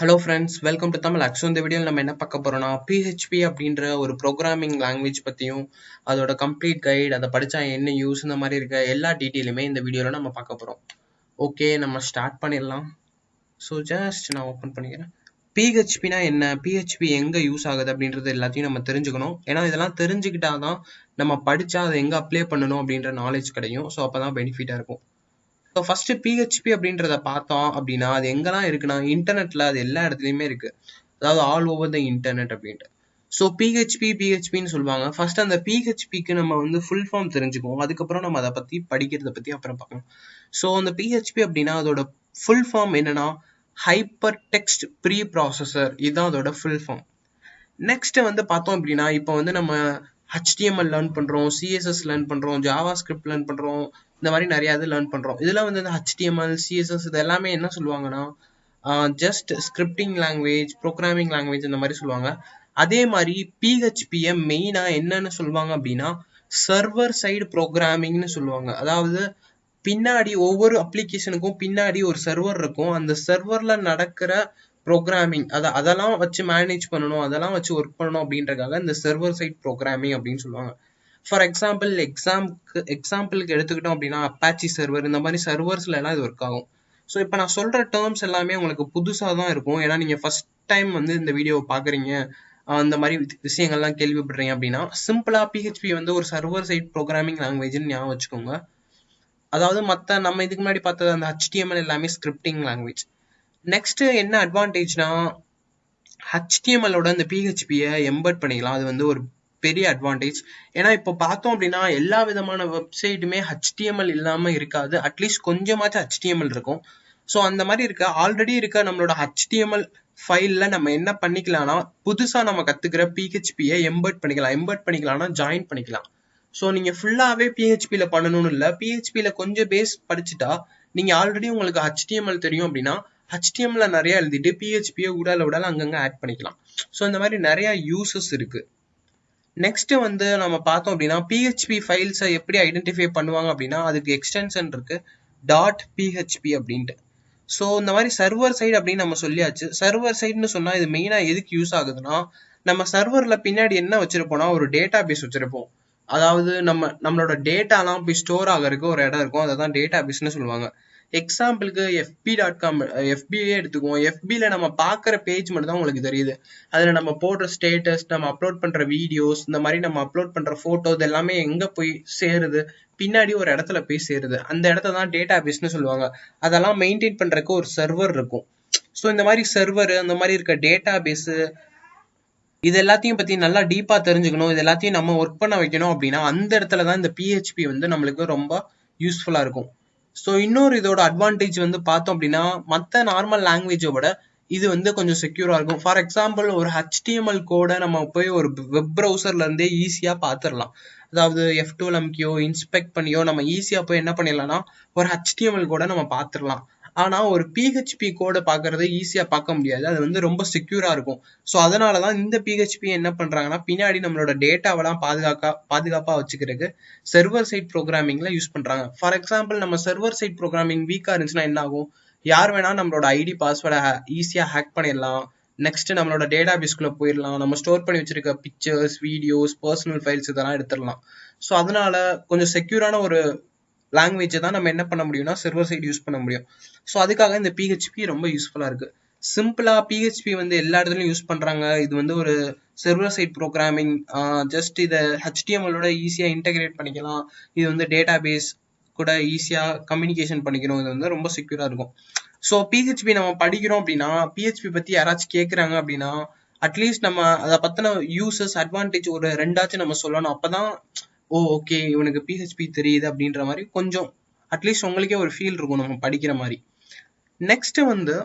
Hello friends welcome to Tamil actual இந்த வீடியோவில் நம்ம என்ன பார்க்க போகிறோம்னா பிஹெச்பி அப்படின்ற ஒரு ப்ரோக்ராமிங் லாங்குவேஜ் பற்றியும் அதோட கம்ப்ளீட் கைட் அதை படித்தா என்ன யூஸ் இந்த மாதிரி இருக்க எல்லா டீட்டெயிலுமே இந்த வீடியோவில் நம்ம பார்க்க போகிறோம் ஓகே நம்ம ஸ்டார்ட் பண்ணிடலாம். ஸோ ஜஸ்ட் நான் ஓப்பன் பண்ணிக்கிறேன். பிஹெச்பினா என்ன? பிஹெச்பி எங்கே யூஸ் ஆகுது அப்படின்றது எல்லாத்தையும் நம்ம தெரிஞ்சுக்கணும். ஏன்னா இதெல்லாம் தெரிஞ்சுக்கிட்டா தான் நம்ம படித்தா அதை எங்கே அப்ளை பண்ணணும் அப்படின்ற நாலேஜ் கிடைக்கும். ஸோ அப்போ தான் பெனிஃபிட்டாக இருக்கும். ஸோ ஃபர்ஸ்ட் பிஹெச்பி அப்படின்றத பார்த்தோம் அப்படின்னா அது எங்கெல்லாம் இருக்குன்னா இன்டர்நெட்ல அது எல்லா இடத்துலையுமே இருக்கு. அதாவது ஆல் ஓவர் த இன்டர்நெட் அப்படின்ட்டு. ஸோ பிஹெச்பி பிஹெச்பின்னு சொல்லுவாங்க. ஃபர்ஸ்ட் அந்த பிஹெச்பிக்கு நம்ம வந்து ஃபுல் ஃபார்ம் தெரிஞ்சுக்குவோம். அதுக்கப்புறம் நம்ம அதை பத்தி படிக்கிறத பத்தி அப்புறம் பார்க்கலாம். ஸோ அந்த பிஹெச்பி அப்படின்னா அதோட ஃபுல் ஃபார்ம் என்னன்னா ஹைப்பர் டெக்ஸ்ட் ப்ரீ ப்ராசஸர் இதுதான் அதோட ஃபுல் ஃபார்ம் நெக்ஸ்ட் வந்து பார்த்தோம் அப்படின்னா இப்போ வந்து நம்ம ஹெச்டிஎம்எல் லேர்ன் பண்ணுறோம் சிஎஸ்எஸ் லேர்ன் பண்ணுறோம் ஜாவா ஸ்கிரிப்ட் லேர்ன் பண்ணுறோம் இந்த மாதிரி நிறைய இது லேர்ன் பண்ணுறோம் இதெல்லாம் வந்து இந்த ஹெச்டிஎம்எல் சிஎஸ்எஸ் இது எல்லாமே என்ன சொல்லுவாங்கன்னா just scripting language programming language இந்த மாதிரி சொல்லுவாங்க. அதே மாதிரி பிஹெச்பியை மெயினாக என்னன்னு சொல்லுவாங்க அப்படின்னா சர்வர் சைடு ப்ரோக்ராமிங்னு சொல்லுவாங்க. அதாவது பின்னாடி ஒவ்வொரு அப்ளிகேஷனுக்கும் பின்னாடி ஒரு சர்வர் இருக்கும். அந்த சர்வரில் நடக்கிற ப்ரோக்ராமிங் அதை அதெல்லாம் வச்சு மேனேஜ் பண்ணணும் அதெல்லாம் வச்சு ஒர்க் பண்ணணும் அப்படின்றக்காக இந்த சர்வர் சைட் ப்ரோக்ராமிங் அப்படின்னு சொல்லுவாங்க. ஃபார் எக்ஸாம்பிள் எக்ஸாம்க்கு எக்ஸாம்பிளுக்கு எடுத்துக்கிட்டோம் அப்படின்னா அப்பாச்சி சர்வர் இந்த மாதிரி சர்வர்ஸ்ல எல்லாம் இது ஒர்க் ஆகும். ஸோ இப்போ நான் சொல்ற டேர்ம்ஸ் எல்லாமே உங்களுக்கு புதுசாக தான் இருக்கும். ஏன்னா நீங்க ஃபர்ஸ்ட் டைம் வந்து இந்த வீடியோவை பாக்குறீங்க. அந்த மாதிரி விஷயங்கள்லாம் கேள்விப்படுறீங்க அப்படின்னா சிம்பிளா பிஹெச்பி வந்து ஒரு சர்வர் சைட் ப்ரோக்ராமிங் லாங்குவேஜ்னு ஞாபகம் வச்சுக்கோங்க. அதாவது மற்ற நம்ம இதுக்கு முன்னாடி பார்த்தது அந்த ஹெச்டிஎம்எல் எல்லாமே ஸ்கிரிப்டிங் லாங்குவேஜ் நெக்ஸ்ட் என்ன அட்வான்டேஜ்னா ஹச்டிஎம்எலோட இந்த பிஹெச்பியை எம்பர்ட் பண்ணிக்கலாம். அது வந்து ஒரு பெரிய அட்வான்டேஜ் ஏன்னா இப்போ பார்த்தோம் அப்படின்னா எல்லா விதமான வெப்சைட்டுமே ஹெச்டிஎம்எல் இல்லாமல் இருக்காது. அட்லீஸ்ட் கொஞ்சமாச்சும் ஹெச்டிஎம்எல் இருக்கும். ஸோ அந்த மாதிரி இருக்க ஆல்ரெடி இருக்க நம்மளோட ஹெச்டிஎம்எல் ஃபைலில் நம்ம என்ன பண்ணிக்கலாம்னா புதுசாக நம்ம கற்றுக்கிற பிஹெச்பியை எம்பர்ட் பண்ணிக்கலாம். எம்பர்ட் பண்ணிக்கலாம்னா ஜாயின் பண்ணிக்கலாம். ஸோ நீங்கள் ஃபுல்லாகவே பிஹெச்பியில் பண்ணணும்னு இல்லை. பிஹெச்பியில் கொஞ்சம் பேஸ் படிச்சுட்டா நீங்கள் ஆல்ரெடி உங்களுக்கு ஹெச்டிஎம்எல் தெரியும் அப்படின்னா ஹச்டிஎம்ல நிறைய எழுதிட்டு பிஹெச்பியை உடல உடல அங்கங்க ஆட் பண்ணிக்கலாம். ஸோ இந்த மாதிரி நிறைய யூசஸ் இருக்கு. நெக்ஸ்ட் வந்து நம்ம பார்த்தோம் அப்படின்னா பிஹெச்பி ஃபைல்ஸை எப்படி ஐடென்டிஃபை பண்ணுவாங்க அப்படின்னா அதுக்கு எக்ஸ்டென்ஷன் இருக்கு. டாட் பிஹெச்பி அப்படின்ட்டு. ஸோ இந்த மாதிரி சர்வர் சைடு அப்படின்னு நம்ம சொல்லியாச்சு. சர்வர் சைடுன்னு சொன்னா இது மெயினா எதுக்கு யூஸ் ஆகுதுன்னா நம்ம சர்வர்ல பின்னாடி என்ன வச்சிருப்போம்னா ஒரு டேட்டா பேஸ் வச்சிருப்போம். அதாவது நம்ம நம்மளோட டேட்டாலாம் போய் ஸ்டோர் ஆகிறதுக்கு ஒரு இடம் இருக்கும். அதை தான் டேட்டா பேஸ்னு சொல்லுவாங்க. எக்ஸாம்பிளுக்கு எஃபி டாட் காம் எஃபியே எடுத்துக்குவோம். எஃபியில் நம்ம பார்க்குற பேஜ் மட்டும் தான் உங்களுக்கு தெரியுது. அதில் நம்ம போடுற ஸ்டேட்டஸ் நம்ம அப்லோட் பண்ணுற வீடியோஸ் இந்த மாதிரி நம்ம அப்லோட் பண்ணுற ஃபோட்டோ இது எல்லாமே எங்கே போய் சேருது? பின்னாடி ஒரு இடத்துல போய் சேருது. அந்த இடத்த தான் டேட்டா பேஸ்னு சொல்லுவாங்க. அதெல்லாம் மெயின்டைன் பண்ணுறக்கு ஒரு சர்வர் இருக்கும். ஸோ இந்த மாதிரி சர்வர் அந்த மாதிரி இருக்க டேட்டா பேஸு இது எல்லாத்தையும் பற்றி நல்லா டீப்பாக தெரிஞ்சுக்கணும். இது எல்லாத்தையும் நம்ம ஒர்க் பண்ண வைக்கணும் அப்படின்னா அந்த இடத்துல தான் இந்த பிஹெச்பி வந்து நம்மளுக்கு ரொம்ப யூஸ்ஃபுல்லாக இருக்கும். ஸோ இன்னொரு இதோட அட்வான்டேஜ் வந்து பார்த்தோம் அப்படின்னா மற்ற நார்மல் லாங்குவேஜை விட இது வந்து கொஞ்சம் செக்யூராக இருக்கும். ஃபார் எக்ஸாம்பிள் ஒரு ஹெச்டிஎம்எல் கோடை நம்ம போய் ஒரு வெப் ப்ரௌசர்லேருந்தே ஈஸியாக பார்த்துடலாம் அதாவது எஃப் டூ எம்கியோ இன்ஸ்பெக்ட் பண்ணியோ நம்ம ஈஸியாக போய் என்ன பண்ணிடலாம்னா ஒரு ஹெச்டிஎம்எல் கோடை நம்ம பார்த்துடலாம் ஆனால் ஒரு பிஹெச்பி கோடை பார்க்குறது ஈஸியாக பார்க்க முடியாது. அது வந்து ரொம்ப செக்யூராக இருக்கும். ஸோ அதனாலதான் இந்த பிஹெச்பி என்ன பண்ணுறாங்கன்னா பின்னாடி நம்மளோட டேட்டாவெல்லாம் பாதுகாக்கா பாதுகாப்பாக வச்சுக்கிறதுக்கு சர்வர் சைட் ப்ரோக்ராமிங்கில் யூஸ் பண்ணுறாங்க ஃபார் எக்ஸாம்பிள் நம்ம சர்வர் சைட் ப்ரோக்ராமிங் வீக்காக இருந்துச்சுன்னா என்ன ஆகும்? யார் வேணால் நம்மளோட ஐடி பாஸ்வேர்டை ஈஸியாக ஹேக் பண்ணிடலாம். நெக்ஸ்ட் நம்மளோட டேட்டா பேஸ்க்குள்ள போயிடலாம். நம்ம ஸ்டோர் பண்ணி வச்சிருக்க பிக்சர்ஸ் வீடியோஸ் பர்சனல் ஃபைல்ஸ் இதெல்லாம் எடுத்துடலாம். ஸோ அதனால கொஞ்சம் செக்யூரான ஒரு லாங்குவேஜை தான் நம்ம என்ன பண்ண முடியும்னா சர்வர் சைடு யூஸ் பண்ண முடியும். ஸோ அதுக்காக இந்த பிஹெச்பி ரொம்ப யூஸ்ஃபுல்லாக இருக்குது சிம்பிளாக பிஹெச்பி வந்து எல்லா இடத்துலையும் யூஸ் பண்ணுறாங்க இது வந்து ஒரு சர்வர் சைட் ப்ரோக்ராமிங் ஜஸ்ட் இதை ஹெச்டிஎம்எலோட ஈஸியாக இன்டகிரேட் பண்ணிக்கலாம். இது வந்து டேட்டா பேஸ் கூட ஈஸியாக கம்யூனிகேஷன் பண்ணிக்கணும் இது வந்து ரொம்ப செக்யூராக இருக்கும். ஸோ பிஹெச்பி நம்ம படிக்கிறோம் அப்படின்னா பிஹெச்பி பற்றி யாராச்சும் கேட்குறாங்க அப்படின்னா அட்லீஸ்ட் நம்ம அதை பற்றின யூசஸ் அட்வான்டேஜ் ஒரு ரெண்டாச்சும் நம்ம சொல்லணும். அப்போ தான் ஓ ஓகே இவனுக்கு பிஹெச்பி தெரியுது அப்படின்ற மாதிரி கொஞ்சம் அட்லீஸ்ட் உங்களுக்கே ஒரு ஃபீல் இருக்கும் நம்ம படிக்கிற மாதிரி. நெக்ஸ்ட் வந்து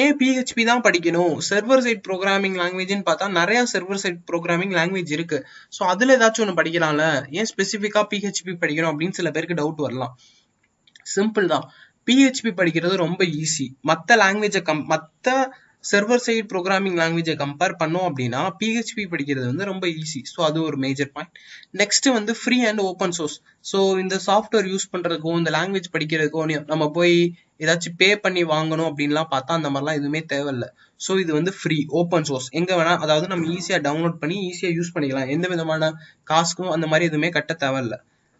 ஏன் பிஹெச்பி தான் படிக்கணும்? சர்வர் சைட் ப்ரோக்ராமிங் லாங்குவேஜ்னு பார்த்தா நிறைய சர்வர் சைட் ப்ரோக்ராமிங் லாங்குவேஜ் இருக்கு. ஸோ அதுல ஏதாச்சும் ஒன்று படிக்கலாம்ல? ஏன் ஸ்பெசிஃபிக்காக பிஹெச்பி படிக்கணும் அப்படின்னு சில பேருக்கு டவுட் வரலாம். சிம்பிள் தான். பிஹெச்பி படிக்கிறது ரொம்ப ஈஸி மற்ற லாங்குவேஜை கம் மற்ற சர்வர் சைட் ப்ரோக்ராமிங் லாங்குவேஜை கம்பேர் பண்ணோம் அப்படின்னா பிஹெச்பி படிக்கிறது வந்து ரொம்ப ஈஸி ஸோ அது ஒரு மேஜர் பாயிண்ட் நெக்ஸ்ட் வந்து free and open source so இந்த சாஃப்ட்வேர் யூஸ் பண்ணுறதுக்கோ இந்த லாங்குவேஜ் படிக்கிறதுக்கோ நம்ம போய் ஏதாச்சும் பே பண்ணி வாங்கணும் அப்படின்லாம் பார்த்தா அந்த மாதிரிலாம் எதுவுமே தேவையில்ல. ஸோ இது வந்து ஃப்ரீ ஓப்பன் சோர்ஸ் எங்கே வேணால் அதாவது நம்ம ஈஸியாக டவுன்லோட் பண்ணி ஈஸியாக யூஸ் பண்ணிக்கலாம். எந்த விதமான காசுக்கும் அந்த மாதிரி எதுவுமே கட்ட தேவையில்ல.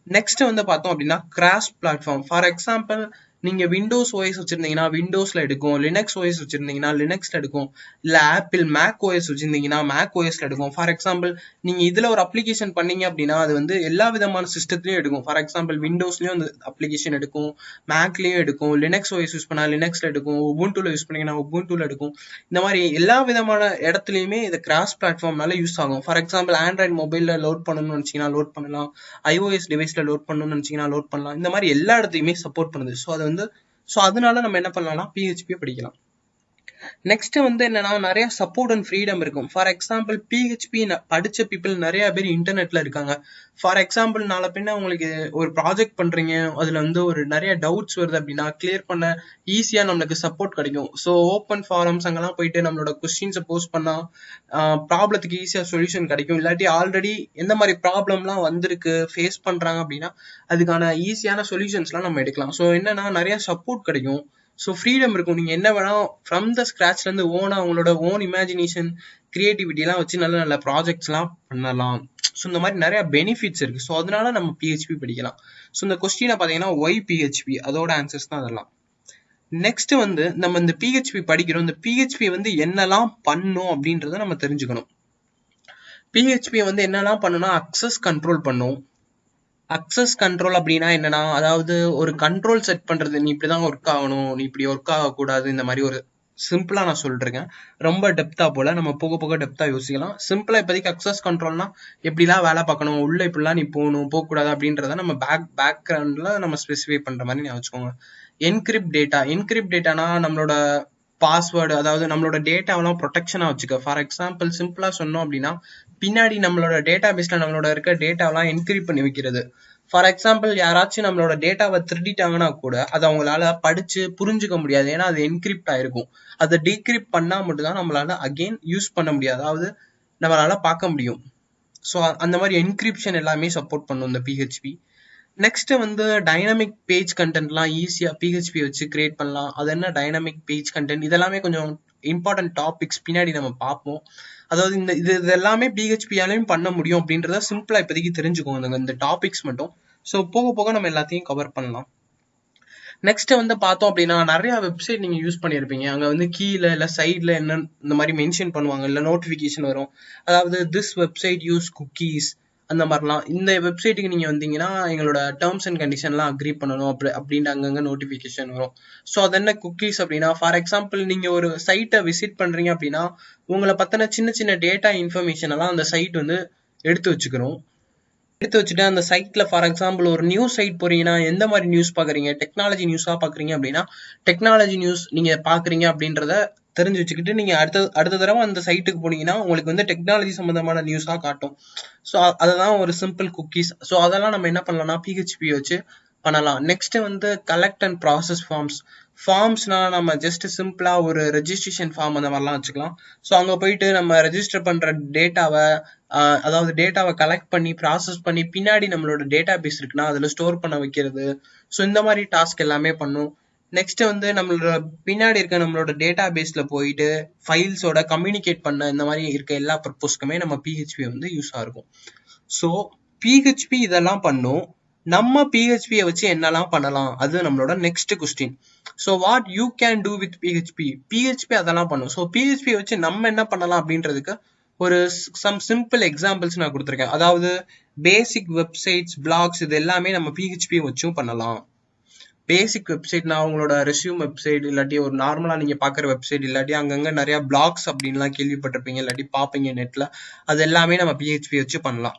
நெக்ஸ்ட் வந்து பார்த்தோம் அப்படின்னா கிராஸ் பிளாட்ஃபார்ம் ஃபார் எக்ஸாம்பிள் நீங்கள் விண்டோஸ் ஓஎஸ் வச்சிருந்தீங்கன்னா விண்டோஸில் எடுக்கும் லினக்ஸ் ஓஎஸ் வச்சுருந்தீங்கன்னா லினக்ஸில் எடுக்கும் இல்லை ஆப்பிள் மேக் ஓஎஸ் வச்சிருந்தீங்கன்னா மேக் ஓஎஸில் எடுக்கும். ஃபார் எக்ஸாம்பிள் நீங்கள் இதில் ஒரு அப்ளிகேஷன் பண்ணீங்க அப்படின்னா அது வந்து எல்லா விதமான சிஸ்டத்துலையும் எடுக்கும். ஃபார் எக்ஸாம்பிள் விண்டோஸ்லேயும் அந்த அப்ளிகேஷன் எடுக்கும் மேக்லேயும் எடுக்கும் லினக்ஸ் ஓஎஸ் யூஸ் பண்ணால் லினக்ஸில் எடுக்கும் உபுண்டூல யூஸ் பண்ணீங்கன்னா உபுண்டூல எடுக்கும். இந்த மாதிரி எல்லா விதமான இடத்துலையுமே இது கிராஸ் பிளாட்ஃபார்ம்னால யூஸ் ஆகும். ஃபார் எக்ஸாம்பிள் ஆண்ட்ராய்ட் மொபைலில் லோட் பண்ணணும்னு நினைச்சீங்கன்னா லோட் பண்ணலாம். ஐஓஎஸ் டிவைஸில் லோட் பண்ணணும்னு நினைச்சீங்கன்னா லோட் பண்ணலாம். இந்த மாதிரி எல்லா இடத்தையுமே சப்போர்ட் பண்ணுது. ஸோ அதை வந்து ஸோ அதனால நம்ம என்ன பண்ணலாம்னா பிஹெச்பியை படிக்கலாம். நெக்ஸ்ட் வந்து என்னன்னா நிறைய சப்போர்ட் அண்ட் ஃப்ரீடம் இருக்கும். ஃபார் எக்ஸாம்பிள் பிஹெச்பி படிச்ச பீப்புள் நிறைய பேர் இன்டர்நெட்ல இருக்காங்க. ஃபார் எக்ஸாம்பிள் நாளை பின்ன உங்களுக்கு ஒரு ப்ராஜெக்ட் பண்றீங்க அதுல வந்து ஒரு நிறைய டவுட்ஸ் வருது அப்படின்னா கிளியர் பண்ண ஈஸியா நம்மளுக்கு சப்போர்ட் கிடைக்கும். ஸோ ஓப்பன் ஃபாரம்ஸ் அங்கெல்லாம் போயிட்டு நம்மளோட கொஸ்டின்ஸை போஸ்ட் பண்ணா ப்ராப்ளத்துக்கு ஈஸியா சொல்யூஷன் கிடைக்கும். இல்லாட்டி ஆல்ரெடி எந்த மாதிரி ப்ராப்ளம்லாம் வந்திருக்கு ஃபேஸ் பண்றாங்க அப்படின்னா அதுக்கான ஈஸியான சொல்யூஷன்ஸ்லாம் நம்ம எடுக்கலாம். ஸோ என்னன்னா நிறைய சப்போர்ட் கிடைக்கும். ஸோ ஃப்ரீடம் இருக்கும். நீங்கள் என்ன வேணால் ஃப்ரம் த ஸ்க்ராட்ச்லேருந்து ஓனாக அவங்களோட உங்களோட ஓன் இமேஜினேஷன் க்ரியேட்டிவிட்டிலாம் வச்சு நல்ல நல்ல ப்ராஜெக்ட்ஸ்லாம் பண்ணலாம். ஸோ இந்த மாதிரி நிறையா பெனிஃபிட்ஸ் இருக்குது ஸோ அதனால நம்ம பிஹெச்பி படிக்கலாம். ஸோ இந்த கொஸ்டினை பார்த்தீங்கன்னா ஒய் பிஹெச்பி அதோட ஆன்சர்ஸ் தான் அதெல்லாம். நெக்ஸ்ட் வந்து நம்ம இந்த பிஹெச்பி படிக்கிறோம். இந்த பிஹெச்பி வந்து என்னெல்லாம் பண்ணும் அப்படின்றத நம்ம தெரிஞ்சுக்கணும். பிஹெச்பி வந்து என்னெல்லாம் பண்ணுனா அக்சஸ் கண்ட்ரோல் பண்ணும். அக்சஸ் கண்ட்ரோல் அப்படின்னா என்னன்னா அதாவது ஒரு கண்ட்ரோல் செட் பண்றது. நீ இப்படிதான் ஒர்க் ஆகணும். நீ இப்படி ஒர்க் ஆகக்கூடாது. இந்த மாதிரி ஒரு சிம்பிளா நான் சொல்லிருக்கேன் ரொம்ப டெப்தா போல. நம்ம போக போக டெப்தா யோசிக்கலாம். சிம்பிளா இப்போதைக்கு அக்சஸ் கண்ட்ரோல்னா எப்படிலாம் வேலை பார்க்கணும். உள்ள இப்படிலாம் நீ போகணும் போகக்கூடாது அப்படின்றத நம்ம பேக் பேக்ரவுண்ட்ல நம்ம ஸ்பெசிஃபை பண்ற மாதிரி நான் வச்சுக்கோங்க. என்கிரிப்ட் டேட்டா என்கிரிப்ட் டேட்டானா நம்மளோட பாஸ்வேர்டு அதாவது நம்மளோட டேட்டாவெல்லாம் ப்ரொடெக்ஷனாக வச்சுக்க. ஃபார் எக்ஸாம்பிள் சிம்பிளாக சொன்னோம் அப்படின்னா பின்னாடி நம்மளோட டேட்டா பேஸில் நம்மளோட இருக்க டேட்டாவெலாம் என்கிரிப்ட் பண்ணி வைக்கிறது. ஃபார் எக்ஸாம்பிள் யாராச்சும் நம்மளோட டேட்டாவை திருடிட்டாங்கன்னா கூட அதை அவங்களால படிச்சு புரிஞ்சுக்க முடியாது. ஏன்னா அது என்கிரிப்ட் ஆயிருக்கும். அதை டீக்ரிப்ட் பண்ணால் மட்டும்தான் நம்மளால அகெயின் யூஸ் பண்ண முடியாது. அதாவது நம்மளால பார்க்க முடியும். ஸோ அந்த மாதிரி என்கிரிப்ஷன் எல்லாமே சப்போர்ட் பண்ணும் இந்த பிஹெச்பி நெக்ஸ்ட் வந்து டைனமிக் பேஜ் கண்டென்ட்லாம் ஈஸியாக பிஹெச்பி வச்சு கிரியேட் பண்ணலாம். அது என்ன டைனமிக் பேஜ் கண்டென்ட் இதெல்லாமே கொஞ்சம் இம்பார்ட்டன்ட் டாபிக்ஸ் பின்னாடி நம்ம பார்ப்போம். அதாவது இந்த இது இது எல்லாமே பிஹெச்பியாலையும் பண்ண முடியும் அப்படின்றத சிம்பிளாக இப்போதைக்கு தெரிஞ்சுக்கோங்க இந்த டாபிக்ஸ் மட்டும். ஸோ போக போக நம்ம எல்லாத்தையும் கவர் பண்ணலாம். நெக்ஸ்ட் வந்து பார்த்தோம் அப்படின்னா நிறைய வெப்சைட் நீங்க யூஸ் பண்ணியிருப்பீங்க. அங்க வந்து கீழே இல்ல சைட்ல என்ன இந்த மாதிரி மென்ஷன் பண்ணுவாங்க. இல்ல நோட்டிபிகேஷன் வரும். அதாவது திஸ் வெப்சைட் யூஸ் குக்கீஸ் அந்த மாதிரிலாம். இந்த வெப்சைட்டுக்கு நீங்கள் வந்தீங்கன்னா எங்களோட டேர்ம்ஸ் அண்ட் கண்டிஷன்லாம் அக்ரி பண்ணணும். அப்படி அப்படின்ட்டு அங்கங்கே நோட்டிஃபிகேஷன் வரும். ஸோ அது என்ன குக்கீஸ் அப்படின்னா ஃபார் எக்ஸாம்பிள் நீங்கள் ஒரு சைட்டை விசிட் பண்ணுறீங்க அப்படின்னா உங்களை பற்றின சின்ன சின்ன டேட்டா இன்ஃபர்மேஷன் எல்லாம் அந்த சைட் வந்து எடுத்து வச்சுக்கணும். எடுத்து வச்சுட்டு அந்த சைட்டில் ஃபார் எக்ஸாம்பிள் ஒரு நியூஸ் சைட் போகிறீங்கன்னா எந்த மாதிரி நியூஸ் பார்க்குறீங்க டெக்னாலஜி நியூஸாக பார்க்குறீங்க அப்படின்னா டெக்னாலஜி நியூஸ் நீங்கள் பார்க்குறீங்க அப்படின்றத தெரிஞ்சு வச்சுக்கிட்டு நீங்கள் அடுத்த அடுத்த தடவை அந்த சைட்டுக்கு போனீங்கன்னா உங்களுக்கு வந்து டெக்னாலஜி சம்மந்தமான நியூஸாக காட்டும். ஸோ அதுதான் ஒரு சிம்பிள் குக்கீஸ் ஸோ அதெல்லாம் நம்ம என்ன பண்ணலாம்னா பிஹெச்பி வச்சு பண்ணலாம். நெக்ஸ்ட் வந்து கலெக்ட் அண்ட் ப்ராசஸ் ஃபார்ம்ஸ் ஃபார்ம்ஸ்னால் நம்ம ஜஸ்ட் சிம்பிளாக ஒரு ரெஜிஸ்ட்ரேஷன் ஃபார்ம் அந்த மாதிரிலாம் வச்சுக்கலாம். ஸோ அங்கே போயிட்டு நம்ம ரெஜிஸ்டர் பண்ணுற டேட்டாவை அதாவது டேட்டாவை கலெக்ட் பண்ணி ப்ராசஸ் பண்ணி பின்னாடி நம்மளோட டேட்டா பேஸ் இருக்குன்னா அதில் ஸ்டோர் பண்ண வைக்கிறது. ஸோ இந்த மாதிரி டாஸ்க் எல்லாமே பண்ணும். நெக்ஸ்ட் வந்து நம்மளோட பின்னாடி இருக்க நம்மளோட டேட்டா பேஸ்ல போயிட்டு ஃபைல்ஸோட கம்யூனிகேட் பண்ண இந்த மாதிரி இருக்க எல்லா பர்பஸ்க்குமே நம்ம பிஹெச்பி வந்து யூஸ் ஆகும் ஸோ பிஹெச்பி இதெல்லாம் பண்ணும். நம்ம பிஹெச்பியை வச்சு என்னெல்லாம் பண்ணலாம்? அது நம்மளோட next question so what you can do with PHP PHP அதெல்லாம் பண்ணும். ஸோ பிஹெச்பி வச்சு நம்ம என்ன பண்ணலாம் அப்படின்றதுக்கு ஒரு சம் சிம்பிள் எக்ஸாம்பிள்ஸ் நான் கொடுத்துருக்கேன். அதாவது பேசிக் வெப்சைட்ஸ் பிளாக்ஸ் இது எல்லாமே நம்ம பிஹெச்பி வச்சும் பண்ணலாம். பேசிக் வெப்சைட்னா உங்களோட ரெசியூம் வெப்சைட் இல்லாட்டி ஒரு நார்மலா நீங்க பாக்குற வெப்சைட் இல்லாட்டி அங்கங்க நிறைய பிளாக்ஸ் அப்படின்லாம் கேள்விப்பட்டிருப்பீங்க இல்லாட்டி பாப்பீங்க நெட்ல அது எல்லாமே நம்ம பிஹெச்பி வச்சு பண்ணலாம்.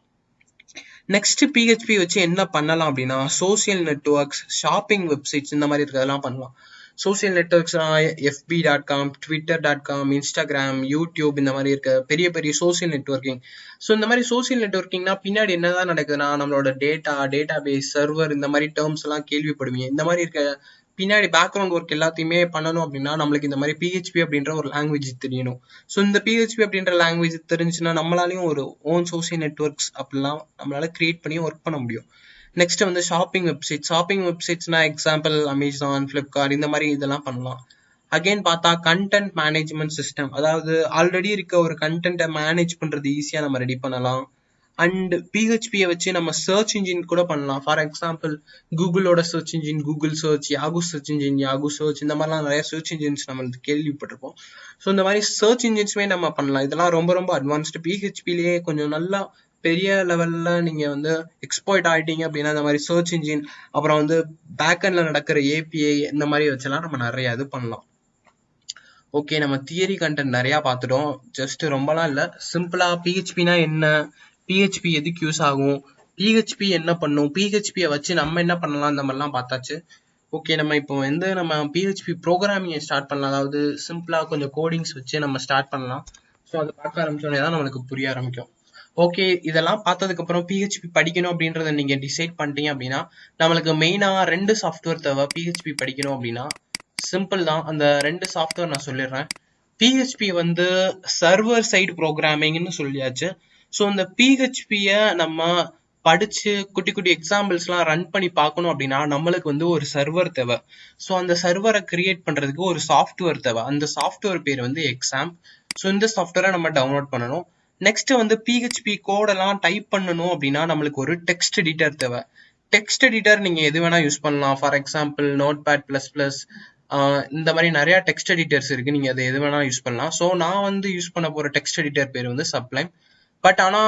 நெக்ஸ்ட் பிஹெச்பி வச்சு என்ன பண்ணலாம் அப்படின்னா சோசியல் நெட்ஒர்க்ஸ் ஷாப்பிங் வெப்சைட்ஸ் இந்த மாதிரி இருக்கிறதெல்லாம் பண்ணலாம். Social நெட்ஒர்க்ஸ்னா FB dot com Twitter dot com Instagram YouTube இந்த மாதிரி இருக்க பெரிய பெரிய சோசியல் நெட்ஒர்க்கிங் ஸோ இந்த மாதிரி சோசியல் நெட்ஒர்க்கிங்னா பின்னாடி என்னதான் நடக்குதுன்னா நம்மளோட டேட்டா டேட்டா பேஸ் சர்வர் இந்த மாதிரி டேர்ம்ஸ் எல்லாம் கேள்விப்படுவீங்க. இந்த மாதிரி இருக்க பின்னாடி பேக்ரவுண்ட் ஒர்க் எல்லாத்தையுமே பண்ணணும் அப்படின்னா நம்மளுக்கு இந்த மாதிரி பிஹெச்பி அப்படின்ற ஒரு லாங்குவேஜ் தெரியணும். ஸோ இந்த பிஹெச்பி அப்படின்ற லாங்குவேஜ் தெரிஞ்சுன்னா நம்மளாலையும் ஒரு ஓன் சோசியல் நெட்ஒர்க்ஸ் அப்படிலாம் நம்மளால கிரியேட் பண்ணி ஒர்க் பண்ண முடியும். நெக்ஸ்ட் வந்து ஷாப்பிங் வெப்சைட் ஷாப்பிங் வெப்சைட்ஸ்னா எக்ஸாம்பிள் அமேசான் ஃப்ளிப்கார்ட் இந்த மாதிரி இதெல்லாம் பண்ணலாம். அகைன் பார்த்தா கண்டென்ட் மேனேஜ்மெண்ட் சிஸ்டம் அதாவது ஆல்ரெடி இருக்க ஒரு கண்டென்ட்டை மேனேஜ் பண்றது ஈஸியா நம்ம ரெடி பண்ணலாம். அண்ட் பிஹெச்பியை வச்சு நம்ம சர்ச் இன்ஜின் கூட பண்ணலாம். For example கூகுளோட search engine Google search Yahoo search engine Yahoo search இந்த மாதிரிலாம் நிறைய சர்ச் இன்ஜின்ஸ் நம்ம கேள்விப்பட்டிருப்போம். ஸோ இந்த மாதிரி சர்ச் இன்ஜின்ஸுமே நம்ம பண்ணலாம். இதெல்லாம் ரொம்ப ரொம்ப அட்வான்ஸ்டு பிஹெச்பிலேயே கொஞ்சம் நல்லா பெரிய லெவல்ல நீங்க வந்து எக்ஸ்போர்ட் ஆயிட்டீங்க அப்படின்னா இந்த மாதிரி சர்ச் இன்ஜின் அப்புறம் வந்து பேக்கெண்ட்ல நடக்கிற ஏபிஐ இந்த மாதிரி வச்செல்லாம் நம்ம நிறைய இது பண்ணலாம். ஓகே நம்ம தியரி கண்டென்ட் நிறைய பார்த்துட்டோம். ஜஸ்ட் ரொம்பலாம் இல்லை. சிம்பிளா பிஹெச்பினா என்ன? பிஹெச்பி எதுக்கு யூஸ் ஆகும்? பிஹெச்பி என்ன பண்ணும்? பிஹெச்பியை வச்சு நம்ம என்ன பண்ணலாம்? இந்த மாதிரிலாம் பார்த்தாச்சு. ஓகே நம்ம இப்போ வந்து நம்ம பிஹெச்பி ப்ரோக்ராமிங்கை ஸ்டார்ட் பண்ணலாம். அதாவது சிம்பிளாக கொஞ்சம் கோடிங்ஸ் வச்சு நம்ம ஸ்டார்ட் பண்ணலாம். ஸோ அதை பார்க்க ஆரம்பிச்சோடனே தான் நம்மளுக்கு புரிய ஆரம்பிக்கும். ஓகே இதெல்லாம் பார்த்ததுக்கு அப்புறம் பிஹெச்பி படிக்கணும் அப்படின்றத நீங்க டிசைட் பண்ணிட்டீங்க அப்படின்னா நம்மளுக்கு மெயினா ரெண்டு சாஃப்ட்வேர் தேவை. பிஹெச்பி படிக்கணும் அப்படின்னா சிம்பிள் தான். அந்த ரெண்டு சாஃப்ட்வேர் நான் சொல்லிடுறேன். பிஹெச்பி வந்து சர்வர் சைடு ப்ரோக்ராமிங்னு சொல்லியாச்சு. ஸோ இந்த பிஹெச்பியை நம்ம படிச்சு குட்டி குட்டி எக்ஸாம்பிள்ஸ்லாம் ரன் பண்ணி பார்க்கணும் அப்படின்னா நம்மளுக்கு வந்து ஒரு சர்வர் தேவை. ஸோ அந்த சர்வரை கிரியேட் பண்ணுறதுக்கு ஒரு சாஃப்ட்வேர் தேவை. அந்த சாஃப்ட்வேர் பேர் வந்து எக்ஸாம் ஸோ இந்த சாஃப்ட்வேரை நம்ம டவுன்லோட் பண்ணணும். நெக்ஸ்ட் வந்து பிஹெச்பி கோடெல்லாம் டைப் பண்ணணும் அப்படின்னா நம்மளுக்கு ஒரு டெக்ஸ்ட் எடிட்டர் தேவை. டெக்ஸ்ட் எடிட்டர் நீங்க எது வேணா யூஸ் பண்ணலாம். For example Notepad plus plus இந்த மாதிரி நிறைய டெக்ஸ்ட் எடிட்டர்ஸ் இருக்கு. நீங்க அதை எது வேணா யூஸ் பண்ணலாம். ஸோ நான் வந்து யூஸ் பண்ண போற டெக்ஸ்ட் எடிட்டர் பேர் வந்து சப்ளைம் பட் ஆனா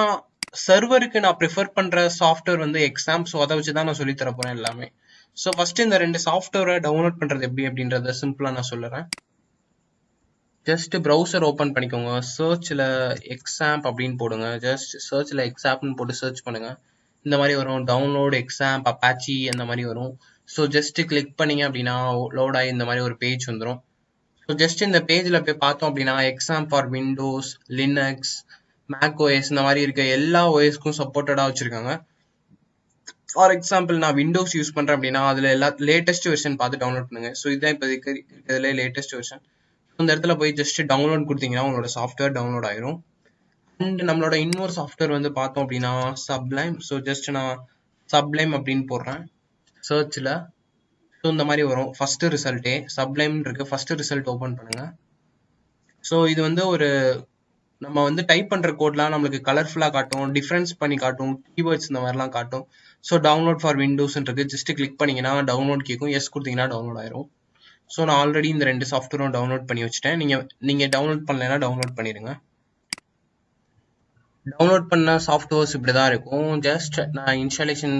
சர்வருக்கு நான் ப்ரிஃபர் பண்ற சாஃப்ட்வேர் வந்து எக்ஸாம் ஸோ அதை வச்சு தான் நான் சொல்லி தர போறேன் எல்லாமே. ஸோ ஃபர்ஸ்ட் இந்த ரெண்டு சாஃப்ட்வேரை டவுன்லோட் பண்றது எப்படி அப்படின்றத சிம்பிளா நான் சொல்லுறேன். ஜஸ்ட் ப்ரௌசர் ஓப்பன் பண்ணிக்கோங்க. சர்ச்சில் எக்ஸாம்ப் அப்படின்னு போடுங்க. ஜஸ்ட் சர்ச்சில் எக்ஸாம்னு போட்டு சர்ச் பண்ணுங்க. இந்த மாதிரி வரும். டவுன்லோட் எக்ஸாம் அப்பாச்சி அந்த மாதிரி வரும். ஸோ ஜஸ்ட் கிளிக் பண்ணீங்க அப்படின்னா லோட் ஆகி இந்த மாதிரி ஒரு பேஜ் வந்துடும் ஸோ ஜஸ்ட் இந்த பேஜில் போய் பார்த்தோம் அப்படின்னா exam for Windows Linux Mac OS இந்த மாதிரி இருக்க எல்லா ஓஎஸ்க்கும் சப்போர்ட்டடாக வச்சுருக்காங்க. ஃபார் எக்ஸாம்பிள் நான் விண்டோஸ் யூஸ் பண்ணுறேன் அப்படின்னா அதில் எல்லா லேட்டஸ்ட் வெர்ஷன் பார்த்து டவுன்லோட் பண்ணுங்கள் ஸோ இதுதான் இப்போ இருக்கிறதுல லேட்டஸ்ட் வெர்ஷன் அந்த இடத்துல போய் ஜஸ்ட் டவுன்லோட் கொடுத்தீங்கன்னா உங்களோட சாஃப்ட்வேர் டவுன்லோட் ஆயிரும். அண்ட் நம்மளோட இன்னொரு சாஃப்ட்வேர் வந்து பார்த்தோம் அப்படின்னா சப்ளைம் ஸோ ஜஸ்ட் நான் சப்ளைம் அப்படின்னு போடுறேன். சர்ச்சில் ஸோ இந்த மாதிரி வரும். ஃபஸ்ட்டு ரிசல்ட்டே சப்ளைம்னு இருக்கு. ஃபஸ்ட்டு ரிசல்ட் ஓப்பன் பண்ணுங்க. ஸோ இது வந்து ஒரு நம்ம வந்து டைப் பண்ணுற கோட்லாம் நம்மளுக்கு கலர்ஃபுல்லாக காட்டும். டிஃப்ரென்ஸ் பண்ணி காட்டும். கீவேர்ட்ஸ் இந்த மாதிரிலாம் காட்டும். ஸோ டவுன்லோட் ஃபார் விண்டோஸ் இருக்கு. ஜஸ்ட் கிளிக் பண்ணீங்கன்னா டவுன்லோட் கேட்கும் எஸ் கொடுத்தீங்கன்னா டவுன்லோட் ஆயிரும். ஸோ நான் ஆல்ரெடி இந்த ரெண்டு சாஃப்ட்வேரும் டவுன்லோட் பண்ணி வச்சுட்டேன். நீங்கள் நீங்கள் டவுன்லோட் பண்ணலைன்னா டவுன்லோட் பண்ணிடுங்க. டவுன்லோட் பண்ண சாஃப்ட்வேர்ஸ் இப்படி தான் இருக்கும். ஜஸ்ட் நான் இன்ஸ்டாலேஷன்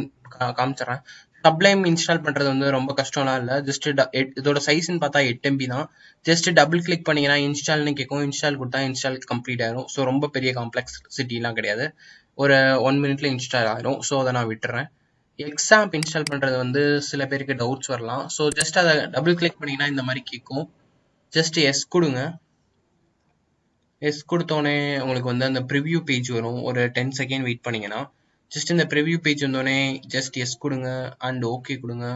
காமிச்சிடறேன். சப்ளைம் இன்ஸ்டால் பண்ணுறது வந்து ரொம்ப கஷ்டம்லாம் இல்லை. ஜஸ்ட் இதோட சைஸ்ன்னு பார்த்தா எட்டு எம்பி தான். ஜஸ்ட் டபுள் கிளிக் பண்ணிங்கன்னா இன்ஸ்டால்னு கேட்கும். இன்ஸ்டால் கொடுத்தா இன்ஸ்டால் கம்ப்ளீட் ஆயிரும். ஸோ ரொம்ப பெரிய காம்ப்ளெக்ஸ் சிட்டிலாம் கிடையாது. ஒரு ஒன் மினிட்ல இன்ஸ்டால் ஆயிரும். ஸோ அதை நான் விட்டுறேன். எக்ஸாம்ப் இன்ஸ்டால் பண்ணுறது வந்து சில பேருக்கு டவுட்ஸ் வரலாம். ஸோ ஜஸ்ட் அதை டபுள் கிளிக் பண்ணீங்கன்னா இந்த மாதிரி கேட்கும். ஜஸ்ட் எஸ் கொடுங்க. எஸ் கொடுத்தோடனே உங்களுக்கு வந்து அந்த ப்ரிவ்யூ பேஜ் வரும். ஒரு டென் செகண்ட் வெயிட் பண்ணிங்கன்னா. ஜஸ்ட் இந்த ப்ரிவ்யூ பேஜ் வந்தோடனே ஜஸ்ட் எஸ் கொடுங்க அண்ட் ஓகே கொடுங்க.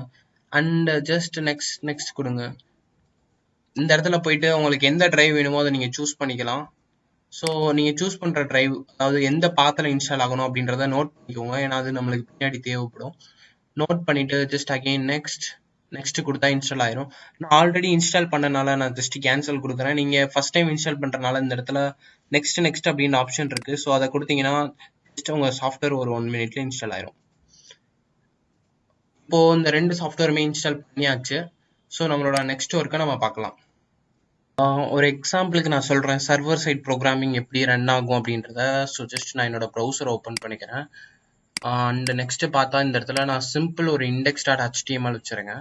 அண்ட் ஜஸ்ட் நெக்ஸ்ட் நெக்ஸ்ட் கொடுங்க. இந்த இடத்துல போயிட்டு உங்களுக்கு எந்த டிரைவ் வேணுமோ அதை நீங்கள் சூஸ் பண்ணிக்கலாம். ஸோ நீங்கள் சூஸ் பண்ணுற ட்ரைவ் அதாவது எந்த பாத்தில் இன்ஸ்டால் ஆகணும் அப்படின்றத நோட் பண்ணிக்கோங்க. ஏன்னா அது நம்மளுக்கு பின்னாடி தேவைப்படும். நோட் பண்ணிவிட்டு ஜஸ்ட் அகெயின் நெக்ஸ்ட் நெக்ஸ்ட் கொடுத்தா இன்ஸ்டால் ஆயிரும். நான் ஆல்ரெடி இன்ஸ்டால் பண்ணனால நான் ஜஸ்ட் கேன்சல் கொடுக்குறேன். நீங்கள் ஃபர்ஸ்ட் டைம் இன்ஸ்டால் பண்ணுறனால இந்த இடத்துல நெக்ஸ்ட் நெக்ஸ்ட் அப்படின்னு ஆப்ஷன் இருக்குது ஸோ அதை கொடுத்தீங்கன்னா ஜஸ்ட் உங்கள் சாஃப்ட்வேர் ஒரு ஒன் மினிட்ல இன்ஸ்டால் ஆயிரும். இப்போது இந்த ரெண்டு சாஃப்ட்வேருமே இன்ஸ்டால் பண்ணியாச்சு. ஸோ நம்மளோட நெக்ஸ்ட் ஒர்க்கை நம்ம பார்க்கலாம். ஒரு எக்ஸாம்பிளுக்கு நான் சொல்கிறேன் சர்வர் சைட் ப்ரோக்ராமிங் எப்படி ரன் ஆகும் அப்படின்றத ஸோ ஜஸ்ட் நான் என்னோட ப்ரௌசர் ஓப்பன் பண்ணிக்கிறேன். அண்ட் நெக்ஸ்ட் பார்த்தா இந்த இடத்துல நான் சிம்பிள் ஒரு இண்டெக்ஸ் டாட் ஹெச்டிஎம்எல் வச்சுருங்க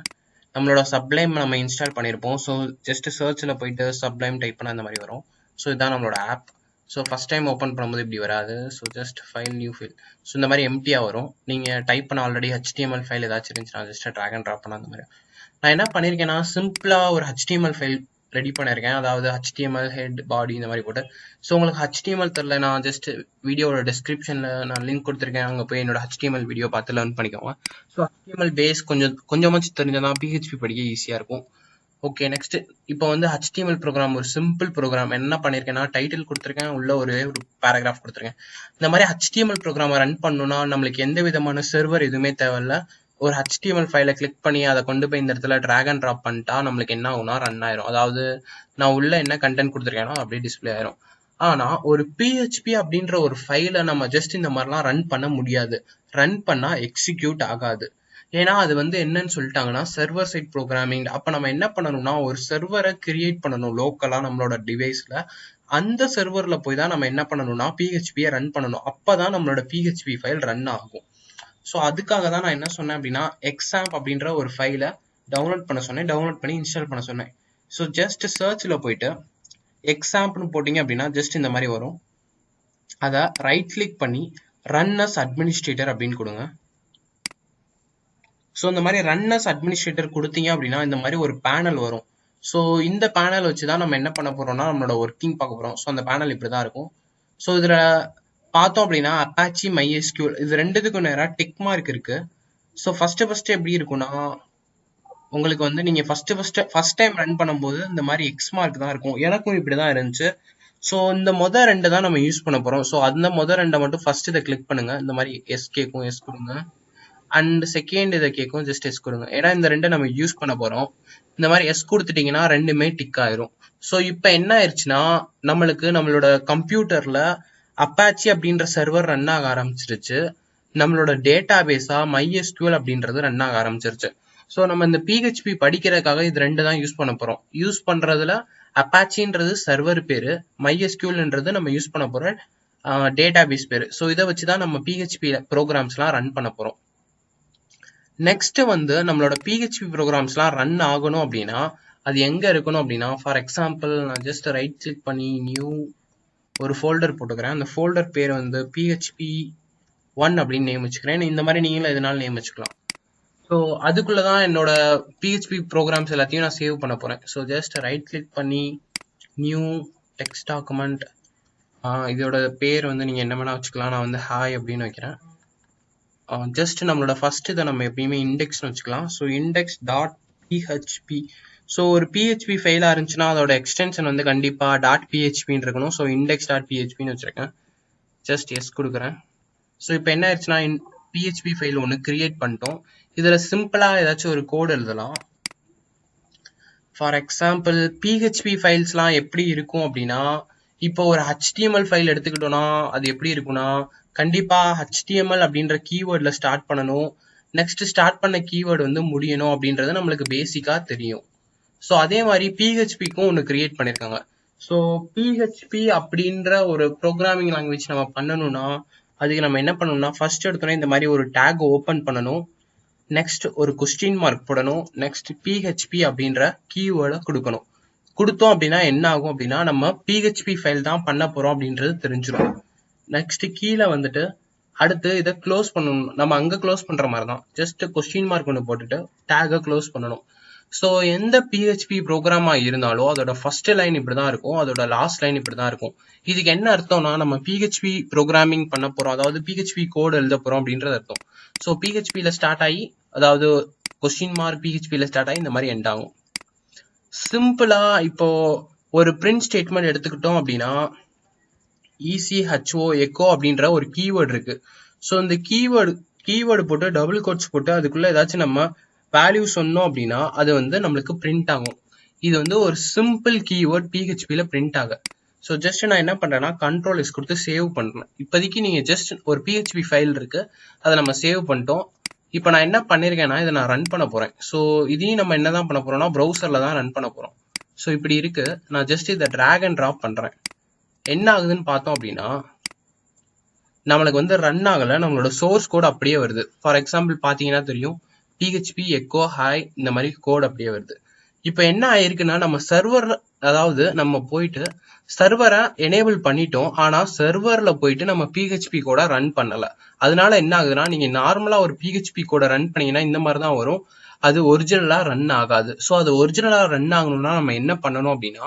நம்மளோட சப்ளைம் நம்ம இன்ஸ்டால் பண்ணியிருப்போம் ஸோ ஜஸ்ட் சர்ச்சில் போயிட்டு சப்ளைம் டைப் பண்ண அந்த மாதிரி வரும். ஸோ இதுதான் நம்மளோட app so first time open பண்ணும்போது இப்படி வராது. So just file new file so இந்த மாதிரி எம்டியாக வரும். நீங்கள் டைப் பண்ண ஆல்ரெடி ஹெச்டிஎம்எல் ஃபைல் ஏதாச்சும் இருந்துச்சுன்னா ஜஸ்ட் ட்ராக் அண்ட் ட்ராப் பண்ண அந்த மாதிரி. நான் என்ன பண்ணியிருக்கேன்னா சிம்பிளாக ஒரு ஹெச்டிஎம்எல் ஃபைல் ரெடி பண்ணியிருக்கேன். அதாவது ஹெச்டிஎம்எல் ஹெட் பாடி இந்த மாதிரி போட்டு. ஸோ உங்களுக்கு ஹெச்டிஎம்எல் தெரில நான் ஜஸ்ட் வீடியோவோட டிஸ்கிரிப்ஷனில் நான் லிங்க் கொடுத்துருக்கேன். அங்கே போய் என்னோட ஹெச்டிஎம்எல் வீடியோ பார்த்து லேர்ன் பண்ணிக்கோங்க. ஸோ ஹெச்டிஎம்எல் பேஸ் கொஞ்சம் கொஞ்சமாச்சும் தெரிஞ்சதான் பிஹெச்பி படிக்க ஈஸியாக இருக்கும். ஓகே நெக்ஸ்ட் இப்போ வந்து ஹெச்டிஎம்எல் ப்ரோக்ராம் ஒரு சிம்பிள் ப்ரோக்ராம் என்ன பண்ணியிருக்கேன்னா டைட்டில் கொடுத்துருக்கேன். உள்ள ஒரு ஒரு பேராகிராஃப் கொடுத்துருக்கேன். இந்த மாதிரி ஹெச்டிஎம்எல் ப்ரோக்ராமை ரன் பண்ணணும்னா நம்மளுக்கு எந்த விதமான சர்வர் எதுவுமே தேவையில்ல. ஒரு HTML ஃபைலை கிளிக் பண்ணி அதை கொண்டு போய் இந்த இடத்துல ட்ராக் அண்ட் ட்ராப் பண்ணிட்டா நம்மளுக்கு என்ன ஆகும்னா ரன் ஆயிரும். அதாவது நான் உள்ள என்ன கண்டென்ட் கொடுத்துருக்கேனோ அப்படியே டிஸ்ப்ளே ஆயிரும். ஆனா ஒரு பிஹெச்பி அப்படின்ற ஒரு ஃபைலை நம்ம ஜஸ்ட் இந்த மாதிரிலாம் ரன் பண்ண முடியாது. ரன் பண்ணா எக்ஸிக்யூட் ஆகாது. ஏன்னா அது வந்து என்னன்னு சொல்லிட்டாங்கன்னா சர்வர் சைட் ப்ரோக்ராமிங் அப்ப நம்ம என்ன பண்ணணும்னா ஒரு சர்வரை கிரியேட் பண்ணணும் லோக்கலா நம்மளோட டிவைஸ்ல அந்த சர்வர்ல போய் தான் நம்ம என்ன பண்ணணும்னா பிஹெச்பியை ரன் பண்ணணும். அப்பதான் நம்மளோட பிஹெச்பி ஃபைல் ரன் ஆகும். ஸோ அதுக்காக தான் நான் என்ன சொன்னேன் அப்படின்னா எக்ஸாம்ப் அப்படின்ற ஒரு ஃபைலை டவுன்லோட் பண்ண சொன்னேன் டவுன்லோட் பண்ணி இன்ஸ்டால் பண்ண சொன்னேன். ஸோ ஜஸ்ட் சர்ச்சில் போயிட்டு எக்ஸாம்னு போட்டிங்க அப்படின்னா ஜஸ்ட் இந்த மாதிரி வரும். அதை ரைட் கிளிக் பண்ணி ரன் அஸ் அட்மினிஸ்ட்ரேட்டர் அப்படின்னு கொடுங்க. ஸோ இந்த மாதிரி ரன்னர்ஸ் அட்மினிஸ்ட்ரேட்டர் கொடுத்தீங்க அப்படின்னா இந்த மாதிரி ஒரு பேனல் வரும். ஸோ இந்த பேனல் வச்சு தான் நம்ம என்ன பண்ண போகிறோம்னா நம்மளோட ஒர்க்கிங் பார்க்க போகிறோம் ஸோ அந்த பேனல் இப்படி தான் இருக்கும். ஸோ இதில் பார்த்தோம் அப்படின்னா அப்பாச்சி மைஎஸ்கியூல் இது ரெண்டுத்துக்கும் நேராக டிக் மார்க் இருக்கு. ஸோ ஃபர்ஸ்ட் ஃபர்ஸ்ட் எப்படி இருக்கும்னா உங்களுக்கு வந்து நீங்க first first first time run பண்ணும்போது இந்த மாதிரி எக்ஸ் மார்க் தான் இருக்கும். எனக்கும் இப்படி தான் இருந்துச்சு. ஸோ இந்த மொதல் ரெண்டு தான் நம்ம யூஸ் பண்ண போகிறோம் ஸோ அந்த மொதல் ரெண்டை மட்டும் ஃபர்ஸ்ட் இதை கிளிக் பண்ணுங்க. இந்த மாதிரி எஸ் கேக்கும் எஸ் கொடுங்க. அண்ட் செகண்ட் இதை கேட்கும் ஜஸ்ட் எஸ் கொடுங்க. ஏன்னா இந்த ரெண்டை நம்ம யூஸ் பண்ண போகிறோம் இந்த மாதிரி எஸ் கொடுத்துட்டீங்கன்னா ரெண்டுமே டிக் ஆயிரும். ஸோ இப்போ என்ன ஆயிடுச்சுன்னா நம்மளுக்கு நம்மளோட கம்ப்யூட்டரில் அப்பாச்சி அப்படின்ற சர்வர் ரன் ஆக ஆரம்பிச்சிருச்சு. நம்மளோட டேட்டா பேஸா மைஎஸ்கியூஎல் அப்படின்றது ரன் ஆக ஆரம்பிச்சிருச்சு. ஸோ நம்ம இந்த பிஹெச்பி படிக்கிறதுக்காக இது ரெண்டு தான் யூஸ் பண்ண போறோம். யூஸ் பண்றதுல அப்பாச்சின்றது சர்வர் பேரு மைஎஸ்கியூஎல்ன்றது நம்ம யூஸ் பண்ண போற டேட்டா பேஸ் பேரு. ஸோ இதை வச்சு தான் நம்ம பிஹெச்பி ப்ரோக்ராம்ஸ்லாம் ரன் பண்ண போறோம். நெக்ஸ்ட் வந்து நம்மளோட பிஹெச்பி ப்ரோக்ராம்ஸ்லாம் ரன் ஆகணும் அப்படின்னா அது எங்க இருக்கணும் அப்படின்னா ஃபார் எக்ஸாம்பிள் நான் ஜஸ்ட் ரைட் கிளிக் பண்ணி நியூ ஒரு ஃபோல்டர் போட்டுக்கிறேன். அந்த ஃபோல்டர் பேர் வந்து பிஹெச்பி ஒன் அப்படின்னு நேம் வச்சுக்கிறேன். இந்த மாதிரி நீங்களும் எதனால நேம் வச்சுக்கலாம். ஸோ அதுக்குள்ள தான் என்னோட பிஹெச்பி ப்ரோக்ராம்ஸ் எல்லாத்தையும் நான் சேவ் பண்ண போகிறேன் ஸோ ஜஸ்ட் ரைட் கிளிக் பண்ணி நியூ டெக்ஸ்ட் டாக்குமெண்ட் இதோட பேர் வந்து நீங்கள் என்ன வேணால் வச்சுக்கலாம். நான் வந்து ஹாய் அப்படின்னு வைக்கிறேன். ஜஸ்ட் நம்மளோட ஃபஸ்ட்டு இதை நம்ம எப்பயுமே இண்டெக்ஸ்னு வச்சுக்கலாம். So index dot PHP so ஒரு பிஹெச்பி ஃபெயிலாக இருந்துச்சுன்னா அதோட எக்ஸ்டென்ஷன் வந்து கண்டிப்பாக டாட் பிஹெச்பின்னு இருக்கணும். ஸோ இண்டெக்ஸ் டாட் பிஹெச்பின்னு வச்சுருக்கேன். ஜஸ்ட் எஸ் கொடுக்குறேன். ஸோ இப்போ என்ன ஆயிடுச்சுன்னா பிஹெச்பி ஃபைல் ஒன்று கிரியேட் பண்ணிட்டோம். இதில் சிம்பிளாக ஏதாச்சும் ஒரு கோடு எழுதலாம். ஃபார் எக்ஸாம்பிள் பிஹெச்பி ஃபைல்ஸ்லாம் எப்படி இருக்கும் அப்படின்னா இப்போ ஒரு ஹெச்டிஎம்எல் ஃபைல் எடுத்துக்கிட்டோம்னா அது எப்படி இருக்கும்னா கண்டிப்பாக ஹெச்டிஎம்எல் அப்படின்ற கீவேர்டில் ஸ்டார்ட் பண்ணணும். நெக்ஸ்ட் ஸ்டார்ட் பண்ண கீவேர்டு வந்து முடியணும் அப்படின்றது நம்மளுக்கு பேசிக்காக தெரியும். ஸோ அதே மாதிரி பிஹெச்பிக்கும் ஒன்று கிரியேட் பண்ணியிருக்காங்க ஸோ பிஹெச்பி அப்படின்ற ஒரு ப்ரோக்ராமிங் லாங்குவேஜ் நம்ம பண்ணணும்னா அதுக்கு நம்ம என்ன பண்ணணும்னா ஃபர்ஸ்ட் எடுத்தோடனே இந்த மாதிரி ஒரு டேக் ஓப்பன் பண்ணணும். நெக்ஸ்ட் ஒரு கொஸ்டின் மார்க் போடணும். நெக்ஸ்ட் பிஹெச்பி அப்படின்ற கீவேர்டை கொடுக்கணும். கொடுத்தோம் அப்படின்னா என்ன ஆகும் அப்படின்னா நம்ம பிஹெச்பி ஃபைல் தான் பண்ண போகிறோம் அப்படின்றது தெரிஞ்சிடும் நெக்ஸ்ட் கீழே வந்துட்டு அடுத்து இதை க்ளோஸ் பண்ணணும். நம்ம அங்கே க்ளோஸ் பண்ணுற மாதிரி தான் ஜஸ்ட் கொஸ்டின் மார்க் ஒன்று போட்டுட்டு டேகை க்ளோஸ் பண்ணணும். ஸோ எந்த பிஹெச்பி ப்ரோக்ராமாக இருந்தாலும் அதோட ஃபர்ஸ்ட் லைன் இப்படி தான் இருக்கும். அதோட லாஸ்ட் லைன் இப்படி தான் இருக்கும். இதுக்கு என்ன அர்த்தம்னா நம்ம பிஹெச்பி ப்ரோக்ராமிங் பண்ண போகிறோம் அதாவது பிஹெச்பி கோட் எழுத போகிறோம் அப்படின்றது அர்த்தம். ஸோ பிஹெச்பியில் ஸ்டார்ட் ஆகி அதாவது கொஸ்டின் மார்க் பிஹெச்பியில் ஸ்டார்ட் ஆகி இந்த மாதிரி எண்ட் ஆகும். சிம்பிளாக இப்போ ஒரு பிரிண்ட் ஸ்டேட்மெண்ட் எடுத்துக்கிட்டோம் அப்படின்னா இசிஹெச்ஓ எக்கோ அப்படின்ற ஒரு கீவேர்டு இருக்கு. ஸோ இந்த கீவேர்டு கீவேர்டு போட்டு டபுள் கோட்ஸ் போட்டு அதுக்குள்ள ஏதாச்சும் நம்ம வேல்யூ சொன்னோம் அப்படின்னா அது வந்து நம்மளுக்கு பிரிண்ட் ஆகும். இது வந்து ஒரு சிம்பிள் கீவேர்ட் பிஹெச்பியில் பிரிண்ட் ஆக. ஸோ ஜஸ்ட் நான் என்ன பண்ணுறேன்னா கண்ட்ரோல் எஸ் கொடுத்து சேவ் பண்ணுறேன் இப்போதைக்கு நீங்கள் ஜஸ்ட் ஒரு பிஹெச்பி ஃபைல் இருக்குது அதை நம்ம சேவ் பண்ணிட்டோம். இப்போ நான் என்ன பண்ணியிருக்கேன்னா இதை நான் ரன் பண்ண போகிறேன் ஸோ இதையும் நம்ம என்ன தான் பண்ண போகிறோம்னா ப்ரௌசரில் தான் ரன் பண்ண போகிறோம் ஸோ இப்படி இருக்குது நான் ஜஸ்ட் இதை ட்ராக் அண்ட் ட்ராப் பண்ணுறேன் என்ன ஆகுதுன்னு பார்த்தோம் அப்படின்னா நம்மளுக்கு வந்து ரன் ஆகலை. நம்மளோட சோர்ஸ் கோட் அப்படியே வருது. ஃபார் எக்ஸாம்பிள் பார்த்தீங்கன்னா தெரியும். பிஹெச்பி எக்கோ ஹாய் இந்த மாதிரி கோட் அப்படியே வருது. இப்போ என்ன ஆயிருக்குன்னா நம்ம சர்வர் அதாவது நம்ம போயிட்டு சர்வரை எனேபிள் பண்ணிட்டோம். ஆனால் சர்வரில் போயிட்டு நம்ம பிஹெச்பி கூட ரன் பண்ணலை. அதனால என்ன ஆகுதுன்னா நீங்கள் நார்மலாக ஒரு பிஹெச்பி கூட ரன் பண்ணீங்கன்னா இந்த மாதிரி தான் வரும். அது ஒரிஜினலாக ரன் ஆகாது. ஸோ அது ஒரிஜினலாக ரன் ஆகணும்னா நம்ம என்ன பண்ணணும் அப்படின்னா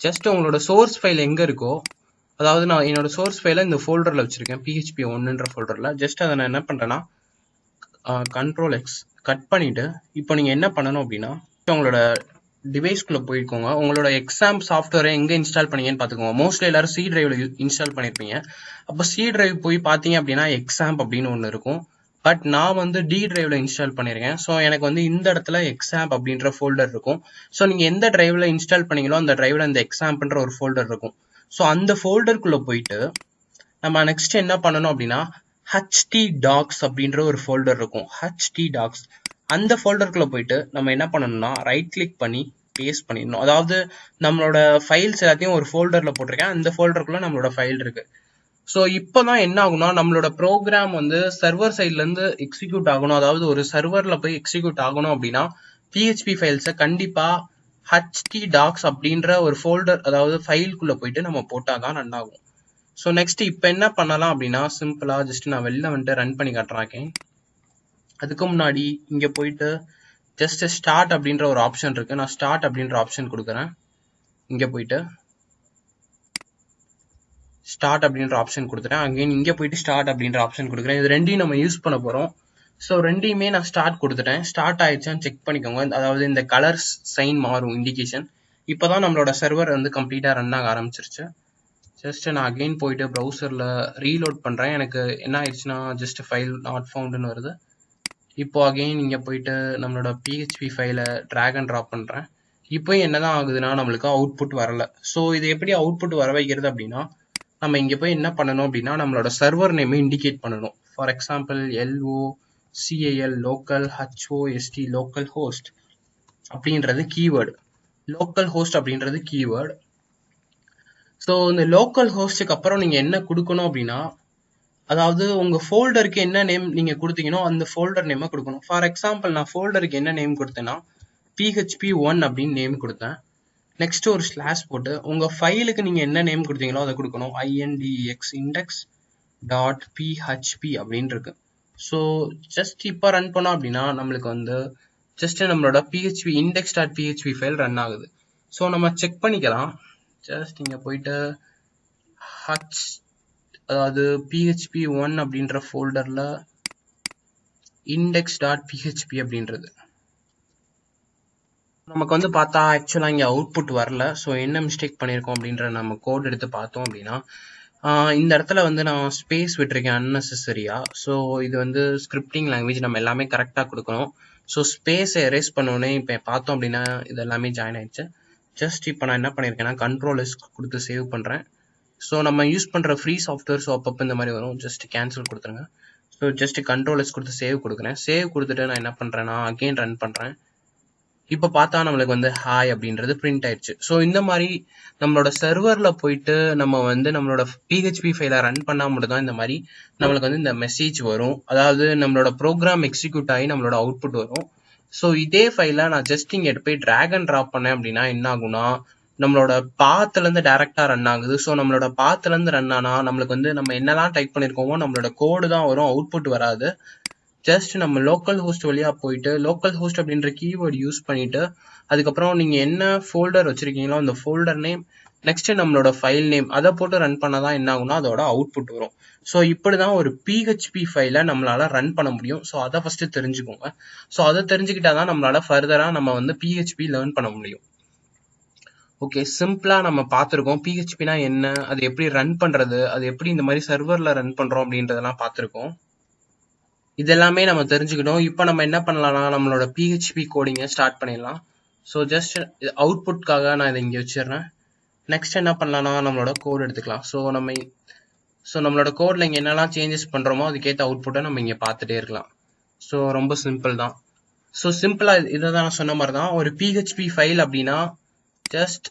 ஜஸ்ட் உங்களோட சோர்ஸ் ஃபைல் எங்கே இருக்கோ அதாவது நான் என்னோட சோர்ஸ் ஃபைலை இந்த ஃபோல்டரில் வச்சுருக்கேன் பிஹெச்பி ஒன்றுன்ற ஃபோல்டரில் ஜஸ்ட் அதை நான் என்ன பண்ணுறேன்னா கண்ட்ரோல் எக்ஸ் கட் பண்ணிவிட்டு இப்போ நீங்கள் என்ன பண்ணணும் அப்படின்னா உங்களோட டிவைஸ்க்குள்ள போய்க்கோங்க. உங்களோட எக்ஸாம் சாஃப்ட்வேரை எங்கே இன்ஸ்டால் பண்ணீங்கன்னு பார்த்துக்கோங்க மோஸ்ட்லி எல்லாரும் சி டிரைவ்ல இன்ஸ்டால் பண்ணியிருப்பீங்க அப்போ சி டிரைவ் போய் பார்த்தீங்க அப்படின்னா எக்ஸாம் அப்படின்னு ஒன்று இருக்கும். பட் நான் வந்து டி ட்ரைவில் இன்ஸ்டால் பண்ணியிருக்கேன் ஸோ எனக்கு வந்து இந்த இடத்துல எக்ஸாம் அப்படின்ற ஃபோல்டர் இருக்கும். ஸோ நீங்கள் எந்த ட்ரைவில் இன்ஸ்டால் பண்ணீங்களோ அந்த ட்ரைவில் அந்த எக்ஸாம்ன்ற ஒரு ஃபோல்டர் இருக்கும். ஸோ அந்த ஃபோல்டருக்குள்ளே போயிட்டு நம்ம நெக்ஸ்ட் என்ன பண்ணணும் அப்படின்னா ஹச்டி டாக்ஸ் அப்படின்ற ஒரு ஃபோல்டர் இருக்கும். ஹச்டி டாக்ஸ் அந்த ஃபோல்டருக்குள்ள போயிட்டு நம்ம என்ன பண்ணணும்னா ரைட் கிளிக் பண்ணி பேஸ்ட் பண்ணிடணும். அதாவது நம்மளோட ஃபைல்ஸ் எல்லாத்தையும் ஒரு ஃபோல்டரில் போட்டிருக்கேன். அந்த ஃபோல்டருக்குள்ள நம்மளோட ஃபைல் இருக்கு. ஸோ இப்போதான் என்ன ஆகும்னா நம்மளோட ப்ரோக்ராம் வந்து சர்வர் சைட்லேருந்து எக்ஸிக்யூட் ஆகணும். அதாவது ஒரு சர்வரில் போய் எக்ஸிக்யூட் ஆகணும் அப்படின்னா பிஹெச்பி ஃபைல்ஸை கண்டிப்பாக ஹச்டி டாக்ஸ் அப்படின்ற ஒரு ஃபோல்டர் அதாவது ஃபைல்குள்ளே போயிட்டு நம்ம போட்டால் தான் ஆகும் ஸோ நெக்ஸ்ட் இப்போ என்ன பண்ணலாம் அப்படின்னா சிம்பிளாக ஜஸ்ட் நான் வெளில வந்துட்டு ரன் பண்ணி காட்டுறாக்கேன் அதுக்கு முன்னாடி இங்கே போயிட்டு ஜஸ்ட் ஸ்டார்ட் அப்படின்ற ஒரு ஆப்ஷன் இருக்குது நான் ஸ்டார்ட் அப்படின்ற ஆப்ஷன் கொடுக்குறேன். இங்கே போயிட்டு ஸ்டார்ட் அப்படின்ற ஆப்ஷன் கொடுத்துறேன் அகைன் இங்கே போயிட்டு ஸ்டார்ட் அப்படின்ற ஆப்ஷன் கொடுக்குறேன். இது ரெண்டையும் நம்ம யூஸ் பண்ண போகிறோம் ஸோ ரெண்டையுமே நான் ஸ்டார்ட் கொடுத்துட்டேன். ஸ்டார்ட் ஆயிடுச்சான்னு செக் பண்ணிக்கோங்க. அதாவது இந்த கலர்ஸ் சைன் மாறும் இண்டிகேஷன் இப்போ தான் நம்மளோட சர்வர் வந்து கம்ப்ளீட்டாக ரன் ஆக ஆரம்பிச்சிருச்சு. ஜஸ்ட் நான் அகைன் போயிட்டு ப்ரௌசரில் ரீலோட் பண்ணுறேன் எனக்கு என்ன ஆயிடுச்சுன்னா ஜஸ்ட் ஃபைல் நாட் ஃபவுண்டுன்னு வருது. இப்போ அகைன் இங்கே போயிட்டு நம்மளோட பிஹெச்பி ஃபைலை ட்ராக் அண்ட் ட்ராப் பண்ணுறேன் இப்போ என்னதான் ஆகுதுன்னா நம்மளுக்கு அவுட்புட் வரல. ஸோ இது எப்படி அவுட்புட் வர வைக்கிறது அப்படின்னா நம்ம இங்கே போய் என்ன பண்ணணும் அப்படின்னா நம்மளோட சர்வர் நேமை இண்டிகேட் பண்ணணும். For example L O C A L local H O S T local host அப்படின்றது கீவேர்டு லோக்கல் ஹோஸ்ட் அப்படின்றது கீவேர்டு ஸோ இந்த லோக்கல் ஹோஸ்டுக்கு அப்புறம் நீங்கள் என்ன கொடுக்கணும் அப்படின்னா அதாவது உங்கள் ஃபோல்டருக்கு என்ன நேம் நீங்கள் கொடுத்தீங்கனோ அந்த ஃபோல்டர் நேமை கொடுக்கணும். ஃபார் எக்ஸாம்பிள் நான் ஃபோல்டருக்கு என்ன நேம் கொடுத்தேன்னா பிஹெச்பி ஒன் அப்படின்னு நேம் கொடுத்தேன். நெக்ஸ்ட் ஒரு ஸ்லாஷ் போட்டு உங்கள் ஃபைலுக்கு நீங்கள் என்ன நேம் கொடுத்தீங்களோ அதை கொடுக்கணும். ஐஎன்டிஎக்ஸ் இண்டெக்ஸ் டாட் பிஹெச்பி அப்படின்னு இருக்கு. ஸோ ஜஸ்ட் இப்போ ரன் பண்ணோம் அப்படின்னா நம்மளுக்கு வந்து ஜஸ்ட் நம்மளோட PHP index dot PHP file run ஆகுது. ஸோ நம்ம செக் பண்ணிக்கலாம். ஜஸ்ட் இங்க போயிட்டு ஹச் அதாவது பிஹெச்பி ஒன் அப்படின்ற ஃபோல்டர்ல இண்டெக்ஸ் டாட் பிஹெச்பி அப்படின்றது. நமக்கு வந்து பார்த்தா ஆக்சுவலாக இங்கே அவுட்புட் வரல. ஸோ என்ன மிஸ்டேக் பண்ணியிருக்கோம் அப்படின்ற நம்ம கோட் எடுத்து பார்த்தோம் அப்படின்னா இந்த இடத்துல வந்து நான் ஸ்பேஸ் விட்டுருக்கேன் அன்னெசரியா ஸோ இது வந்து ஸ்கிரிப்டிங் லாங்குவேஜ் நம்ம எல்லாமே கரெக்டாக கொடுக்கணும். ஸோ ஸ்பேஸை எரேஸ் பண்ணோடனே இப்போ பார்த்தோம் அப்படின்னா இது எல்லாமே ஜாயின் ஆயிடுச்சு. ஜஸ்ட் இப்போ நான் என்ன பண்ணியிருக்கேன்னா கண்ட்ரோல் எஸ் கொடுத்து சேவ் பண்ணுறேன் ஸோ நம்ம யூஸ் பண்ணுற ஃப்ரீ சாஃப்ட்வேர் ஸோ அப்பப்போ இந்த மாதிரி வரும். ஜஸ்ட் கேன்சல் கொடுத்துருங்க. ஸோ ஜஸ்ட் கண்ட்ரோல் எஸ் கொடுத்து சேவ் கொடுக்குறேன். சேவ் கொடுத்துட்டு நான் என்ன பண்ணுறேன்னா அகெயின் ரன் பண்ணுறேன் இப்போ பார்த்தா நம்மளுக்கு வந்து ஹாய் அப்படின்றது பிரிண்ட் ஆயிடுச்சு. ஸோ இந்த மாதிரி நம்மளோட சர்வரில் போயிட்டு நம்ம வந்து நம்மளோட பிஹெச்பி ஃபைலை ரன் பண்ணால் மட்டும் தான் இந்த மாதிரி நம்மளுக்கு வந்து இந்த மெசேஜ் வரும். அதாவது நம்மளோட ப்ரோக்ராம் எக்ஸிக்யூட் ஆகி நம்மளோட அவுட்புட் வரும். ஸோ இதே ஃபைலை நான் ஜஸ்ட் இங்கே எடுத்து போய் ட்ராக் அண்ட் ட்ராப் பண்ணேன் அப்படின்னா என்ன ஆகும்னா நம்மளோட பாத்துல இருந்து ரன் ஆகுது. ஸோ நம்மளோட பாத்துல இருந்து ரன் ஆனா நம்மளுக்கு வந்து நம்ம என்னெல்லாம் டைப் பண்ணிருக்கோமோ நம்மளோட கோடு தான் வரும் அவுட்புட் வராது. ஜஸ்ட் நம்ம லோக்கல் ஹோஸ்ட் வழியா போயிட்டு லோக்கல் ஹோஸ்ட் அப்படின்ற கீவேர்டு யூஸ் பண்ணிட்டு அதுக்கப்புறம் நீங்க என்ன ஃபோல்டர் வச்சிருக்கீங்களோ அந்த ஃபோல்டர் நேம் நெக்ஸ்ட் நம்மளோட ஃபைல் நேம் அதை போட்டு ரன் பண்ணாதான் என்ன ஆகும்னா அதோட அவுட்புட் வரும். ஸோ இப்படிதான் ஒரு பிஹெச்பி ஃபைலை நம்மளால ரன் பண்ண முடியும். ஸோ அதை ஃபர்ஸ்ட் தெரிஞ்சுக்கோங்க. ஸோ அதை தெரிஞ்சுக்கிட்டாதான் நம்மளால ஃபர்தரா நம்ம வந்து பிஹெச்பி லேர்ன் பண்ண முடியும். ஓகே சிம்பிளா நம்ம பார்த்துருக்கோம். பிஹெச்பினா என்ன? அது எப்படி ரன் பண்றது? அது எப்படி இந்த மாதிரி சர்வர்ல ரன் பண்றோம் அப்படின்றதெல்லாம் பார்த்துருக்கோம். இதெல்லாமே நம்ம தெரிஞ்சுக்கிட்டோம். இப்போ நம்ம என்ன பண்ணலாம்னா நம்மளோட பிஹெச்பி கோடிங்கை ஸ்டார்ட் பண்ணிடலாம். ஸோ ஜஸ்ட் அவுட்புட்காக நான் இதை இங்கே வச்சிடுறேன். நெக்ஸ்ட் என்ன பண்ணலாம்னா நம்மளோட கோட் எடுத்துக்கலாம். ஸோ நம்ம ஸோ நம்மளோட கோடில் இங்கே என்னெல்லாம் சேஞ்சஸ் பண்ணுறோமோ அதுக்கேற்ற அவுட்புட்டை நம்ம இங்கே பார்த்துட்டே இருக்கலாம். ஸோ ரொம்ப சிம்பிள் தான். ஸோ சிம்பிளாக இதை தான் நான் சொன்ன மாதிரி தான். ஒரு பிஹெச்பி ஃபைல் அப்படின்னா ஜஸ்ட்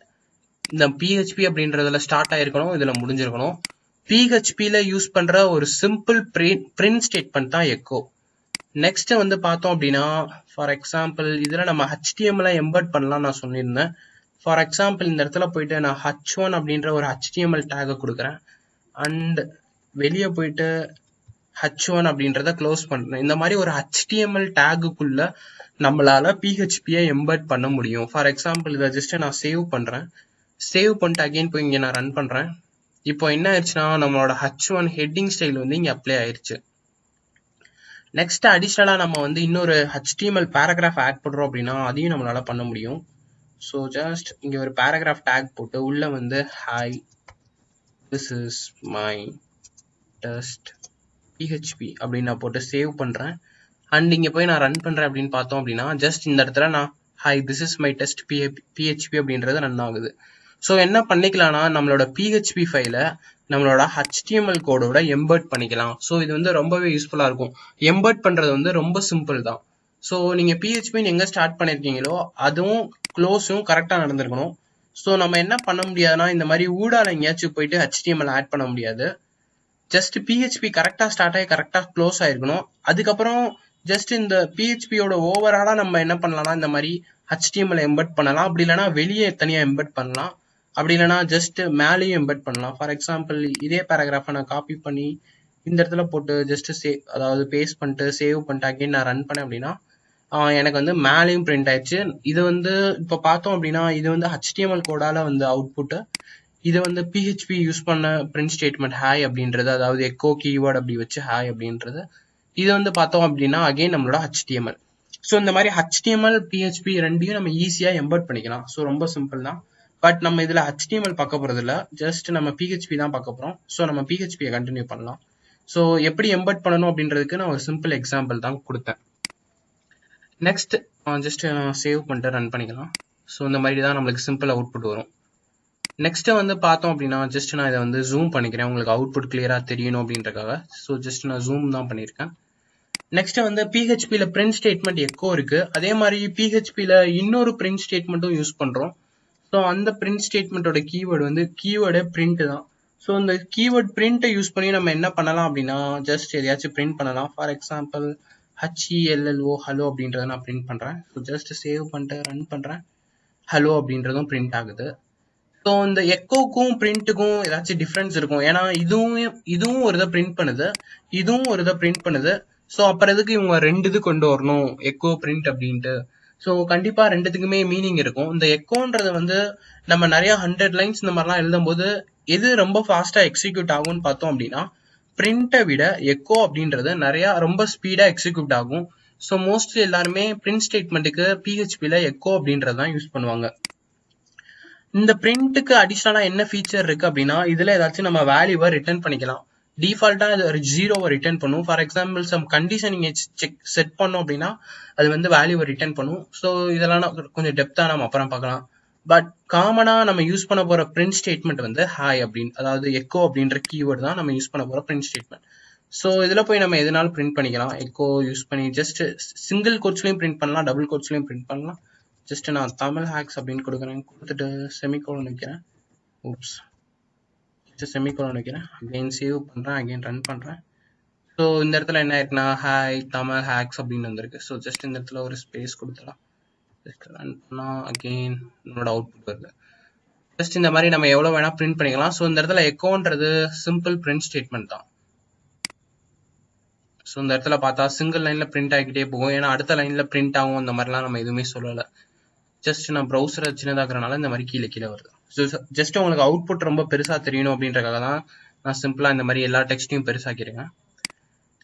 இந்த பிஹெச்பி அப்படின்றதுல ஸ்டார்ட் ஆகிருக்கணும் இதில் முடிஞ்சிருக்கணும். பிஹெச்பியில் யூஸ் பண்ணுற ஒரு சிம்பிள் பிரிண்ட் ஸ்டேட்மெண்ட் தான் எக்கோ நெக்ஸ்ட் வந்து பார்த்தோம் அப்படின்னா ஃபார் எக்ஸாம்பிள் இதில் நம்ம ஹெச்டிஎம்ல எம்பர்ட் பண்ணலாம் நான் சொல்லியிருந்தேன். ஃபார் எக்ஸாம்பிள் இந்த இடத்துல போயிட்டு நான் ஹச் ஒன் அப்படின்ற ஒரு ஹெச்டிஎம்எல் டேகை கொடுக்குறேன். அண்ட் வெளியே போயிட்டு ஹச் ஒன் அப்படின்றத க்ளோஸ் பண்ணுறேன் இந்த மாதிரி ஒரு ஹெச்டிஎம்எல் டேகுக்குள்ள நம்மளால பிஹெச்பியை எம்பர்ட் பண்ண முடியும். ஃபார் எக்ஸாம்பிள் இதை ஜஸ்ட் நான் சேவ் பண்ணுறேன் சேவ் பண்ணிட்டு அகைன் போய் இங்கே நான் ரன் பண்ணுறேன் இப்போ என்ன ஆயிடுச்சுன்னா நம்மளோட ஹச் ஒன் ஹெட்டிங் ஸ்டைல் வந்து இங்கே அப்ளை ஆயிடுச்சு நெக்ஸ்ட் அடிஷ்னலாக நம்ம வந்து இன்னொரு ஹெச்டிஎம்எல் பேராகிராஃப் ஆட் பண்ணுறோம் அப்படின்னா அதையும் நம்மளால பண்ண முடியும். ஸோ ஜஸ்ட் இங்கே ஒரு பேராகிராஃப் டேக் போட்டு உள்ள வந்து hi this is my test PHP அப்படின்னு நான் போட்டு சேவ் பண்ணுறேன் அண்ட் இங்கே போய் நான் ரன் பண்ணுறேன் அப்படின்னு பார்த்தோம் அப்படின்னா ஜஸ்ட் இந்த இடத்துல நான் hi this is my test பிஹெ PHP அப்படின்றது ரன் ஆகுது. ஸோ என்ன பண்ணிக்கலாம்னா நம்மளோட பிஹெச்பி ஃபைலை நம்மளோட ஹெச்டிஎம்எல் கோடோட எம்பர்ட் பண்ணிக்கலாம். ஸோ இது வந்து ரொம்பவே யூஸ்ஃபுல்லாக இருக்கும். எம்பர்ட் பண்ணுறது வந்து ரொம்ப சிம்பிள் தான். ஸோ நீங்கள் பிஹெச்பின்னு எங்கே ஸ்டார்ட் பண்ணியிருக்கீங்களோ அதுவும் க்ளோஸும் கரெக்டாக நடந்திருக்கணும். ஸோ நம்ம என்ன பண்ண முடியாதுன்னா இந்த மாதிரி ஊடால எங்கேயாச்சும் போயிட்டு ஹெச்டிஎம்எல் ஆட் பண்ண முடியாது. ஜஸ்ட் பிஹெச்பி கரெக்டாக ஸ்டார்ட் ஆகி கரெக்டாக க்ளோஸ் ஆயிருக்கணும். அதுக்கப்புறம் ஜஸ்ட் இந்த பிஹெச்பியோட ஓவராலாக நம்ம என்ன பண்ணலாம்னா இந்த மாதிரி ஹெச்டிஎம்எல் எம்பர்ட் பண்ணலாம். அப்படி இல்லைனா வெளியே தனியாக எம்பர்ட் பண்ணலாம். அப்படி இல்லைனா ஜஸ்ட் மேலேயும் எம்பெட் பண்ணலாம். ஃபார் எக்ஸாம்பிள் இதே பேராகிராஃபை நான் காப்பி பண்ணி இந்த இடத்துல போட்டு ஜஸ்ட் சே அதாவது பேஸ்ட் பண்ணிட்டு சேவ் பண்ணிட்டு அகைன் நான் ரன் பண்ணேன் அப்படின்னா எனக்கு வந்து மேலேயும் பிரிண்ட் ஆயிடுச்சு. இது வந்து இப்போ பார்த்தோம் அப்படின்னா இது வந்து ஹெச்டிஎம்எல் கோடால வந்து அவுட்புட்டு இதை வந்து பிஹெச்பி யூஸ் பண்ண பிரிண்ட் ஸ்டேட்மெண்ட் ஹாய் அப்படின்றது அதாவது எக்கோ கீவேர்டு அப்படி வச்சு ஹாய் அப்படின்றது. இது வந்து பார்த்தோம் அப்படின்னா அகைன் நம்மளோட ஹெச்டிஎம்எல் ஸோ இந்த மாதிரி ஹெச்டிஎம்எல் பிஹெச்பி ரெண்டையும் நம்ம ஈஸியாக எம்பர்ட் பண்ணிக்கலாம். ஸோ ரொம்ப சிம்பிள் தான். பட் நம்ம இதில் ஹெச்டிஎம்எல் பார்க்க போகிறது இல்லை ஜஸ்ட் நம்ம பிஹெச்பி தான் பார்க்க போகிறோம் ஸோ நம்ம பிஹெச்பியை கண்டினியூ பண்ணலாம். ஸோ எப்படி எம்பர்ட் பண்ணணும் அப்படின்றதுக்கு நான் ஒரு சிம்பிள் எக்ஸாம்பிள் தான் கொடுத்தேன். நெக்ஸ்ட் ஜஸ்ட் சேவ் பண்ணிட்டு ரன் பண்ணிக்கலாம். ஸோ இந்த மாதிரி தான் நம்மளுக்கு சிம்பிள் அவுட்புட் வரும். நெக்ஸ்ட்டு வந்து பார்த்தோம் அப்படின்னா ஜஸ்ட் நான் இதை வந்து ஜூம் பண்ணிக்கிறேன். உங்களுக்கு அவுட்புட் கிளியராக தெரியணும் அப்படின்றக்காக ஸோ ஜஸ்ட் நான் ஜூம் தான் பண்ணியிருக்கேன். நெக்ஸ்ட்டு வந்து பிஹெச்பியில் பிரிண்ட் ஸ்டேட்மெண்ட் எக்கோ இருக்குது அதே மாதிரி பிஹெச்பியில் இன்னொரு பிரிண்ட் ஸ்டேட்மெண்ட்டும் யூஸ் பண்ணுறோம் ஸோ அந்த பிரிண்ட் ஸ்டேட்மெண்ட்டோட கீவேர்டு வந்து கீவேர்டு பிரிண்ட் தான். ஸோ இந்த கீவேர்ட் பிரிண்ட்டை யூஸ் பண்ணி நம்ம என்ன பண்ணலாம் அப்படின்னா ஜஸ்ட் எதையாச்சும் பிரிண்ட் பண்ணலாம். ஃபார் எக்ஸாம்பிள் ஹச்இஎல்எல்ஓ ஹலோ அப்படின்றத நான் பிரிண்ட் பண்ணுறேன் ஸோ ஜஸ்ட் சேவ் பண்ணிட்டு ரன் பண்ணுறேன் ஹலோ அப்படின்றதும் பிரிண்ட் ஆகுது. ஸோ இந்த எக்கோக்கும் பிரிண்ட்டுக்கும் ஏதாச்சும் டிஃப்ரென்ஸ் இருக்கும். ஏன்னா இதுவும் இதுவும் ஒரு இதை பிரிண்ட் பண்ணுது. இதுவும் ஒரு இதை பிரிண்ட் பண்ணுது. ஸோ அப்புறம் எதுக்கு இவங்க ரெண்டு இது கொண்டு வரணும்? எக்கோ பிரிண்ட் அப்படின்ட்டு. ஸோ கண்டிப்பாக ரெண்டுத்துக்குமே மீனிங் இருக்கும். இந்த எக்கோன்றது வந்து நம்ம நிறைய ஹண்ட்ரட் லைன்ஸ் இந்த மாதிரிலாம் எழுதும்போது எது ரொம்ப ஃபாஸ்ட்டாக எக்ஸிக்யூட் ஆகும்னு பார்த்தோம் அப்படின்னா பிரிண்ட்டை விட எக்கோ அப்படின்றது நிறையா ரொம்ப ஸ்பீடாக எக்ஸிக்யூட் ஆகும். ஸோ மோஸ்ட்லி எல்லாருமே பிரிண்ட் ஸ்டேட்மெண்ட்டுக்கு பிஹெச்பியில் எக்கோ அப்படின்றது தான் யூஸ் பண்ணுவாங்க. இந்த பிரிண்ட்டுக்கு அடிஷ்னலாக என்ன ஃபீச்சர் இருக்குது அப்படின்னா இதில் ஏதாச்சும் நம்ம வேல்யூவை ரிட்டர்ன் பண்ணிக்கலாம். டிஃபால்ட்டாக அது ஒரு ஜீரோவை ரிட்டர்ன் பண்ணும். ஃபார் எக்ஸாம்பிள் சம் கண்டிஷன் நீங்கள் செக் செட் பண்ணோம் அப்படின்னா அது வந்து வேல்யூவை ரிட்டர்ன் பண்ணும். ஸோ இதெல்லாம் கொஞ்சம் டெப்த்தாக நம்ம அப்புறம் பார்க்கலாம். பட் காமனாக நம்ம யூஸ் பண்ண போகிற பிரிண்ட் ஸ்டேட்மெண்ட் வந்து ஹாய் அப்படின்னு அதாவது எக்கோ அப்படின்ற கீவேர்டு தான் நம்ம யூஸ் பண்ண போகிற பிரிண்ட் ஸ்டேட்மெண்ட் ஸோ இதில் போய் நம்ம எதனாலும் பிரிண்ட் பண்ணிக்கலாம். எக்கோ யூஸ் பண்ணி ஜஸ்ட் சிங்கிள் கோட்ஸ்லையும் பிரிண்ட் பண்ணலாம் டபுள் கோட்ஸ்லையும் பிரிண்ட் பண்ணலாம். ஜஸ்ட் நான் தமிழ் ஹேக்ஸ் அப்படின்னு கொடுக்குறேன். கொடுத்துட்டு செமிகோலன் வைக்கிறேன். ஊப்ஸ் ஜஸ்ட் செமிகோலன் வைக்கிறேன். அகைன் சேவ் பண்ணுறேன் அகைன் ரன் பண்ணுறேன் ஸோ இந்த இடத்துல என்ன ஆயிருக்குன்னா ஹாய் தமிழ் ஹேக்ஸ் அப்படின்னு வந்திருக்கு. ஸோ ஜஸ்ட் இந்த இடத்துல ஒரு ஸ்பேஸ் கொடுத்துடலாம். ஜஸ்ட் ரன் பண்ணால் அகெயின் நம்மளோட அவுட்புட் வருது ஜஸ்ட் இந்த மாதிரி நம்ம எவ்வளோ வேணால் பிரிண்ட் பண்ணிக்கலாம். ஸோ இந்த இடத்துல எக்கோன்றது சிம்பிள் பிரிண்ட் ஸ்டேட்மெண்ட் தான். ஸோ இந்த இடத்துல பார்த்தா சிங்கிள் லைனில் பிரிண்ட் ஆகிக்கிட்டே போகும். ஏன்னா அடுத்த லைனில் பிரிண்ட் ஆகும். அந்த மாதிரிலாம் நம்ம எதுவுமே சொல்லலை. ஜஸ்ட் நான் ப்ரௌசரை சின்னதாக்குறனால இந்த மாதிரி கீழே கீழே வருது. ஸோ ஜஸ்ட் உங்களுக்கு அவுட்புட் ரொம்ப பெருசாக தெரியணும் அப்படின்றக்காக தான் நான் சிம்பிளாக இந்த மாதிரி எல்லா டெக்ஸ்ட்டையும் பெருசாக்கிருக்கேன்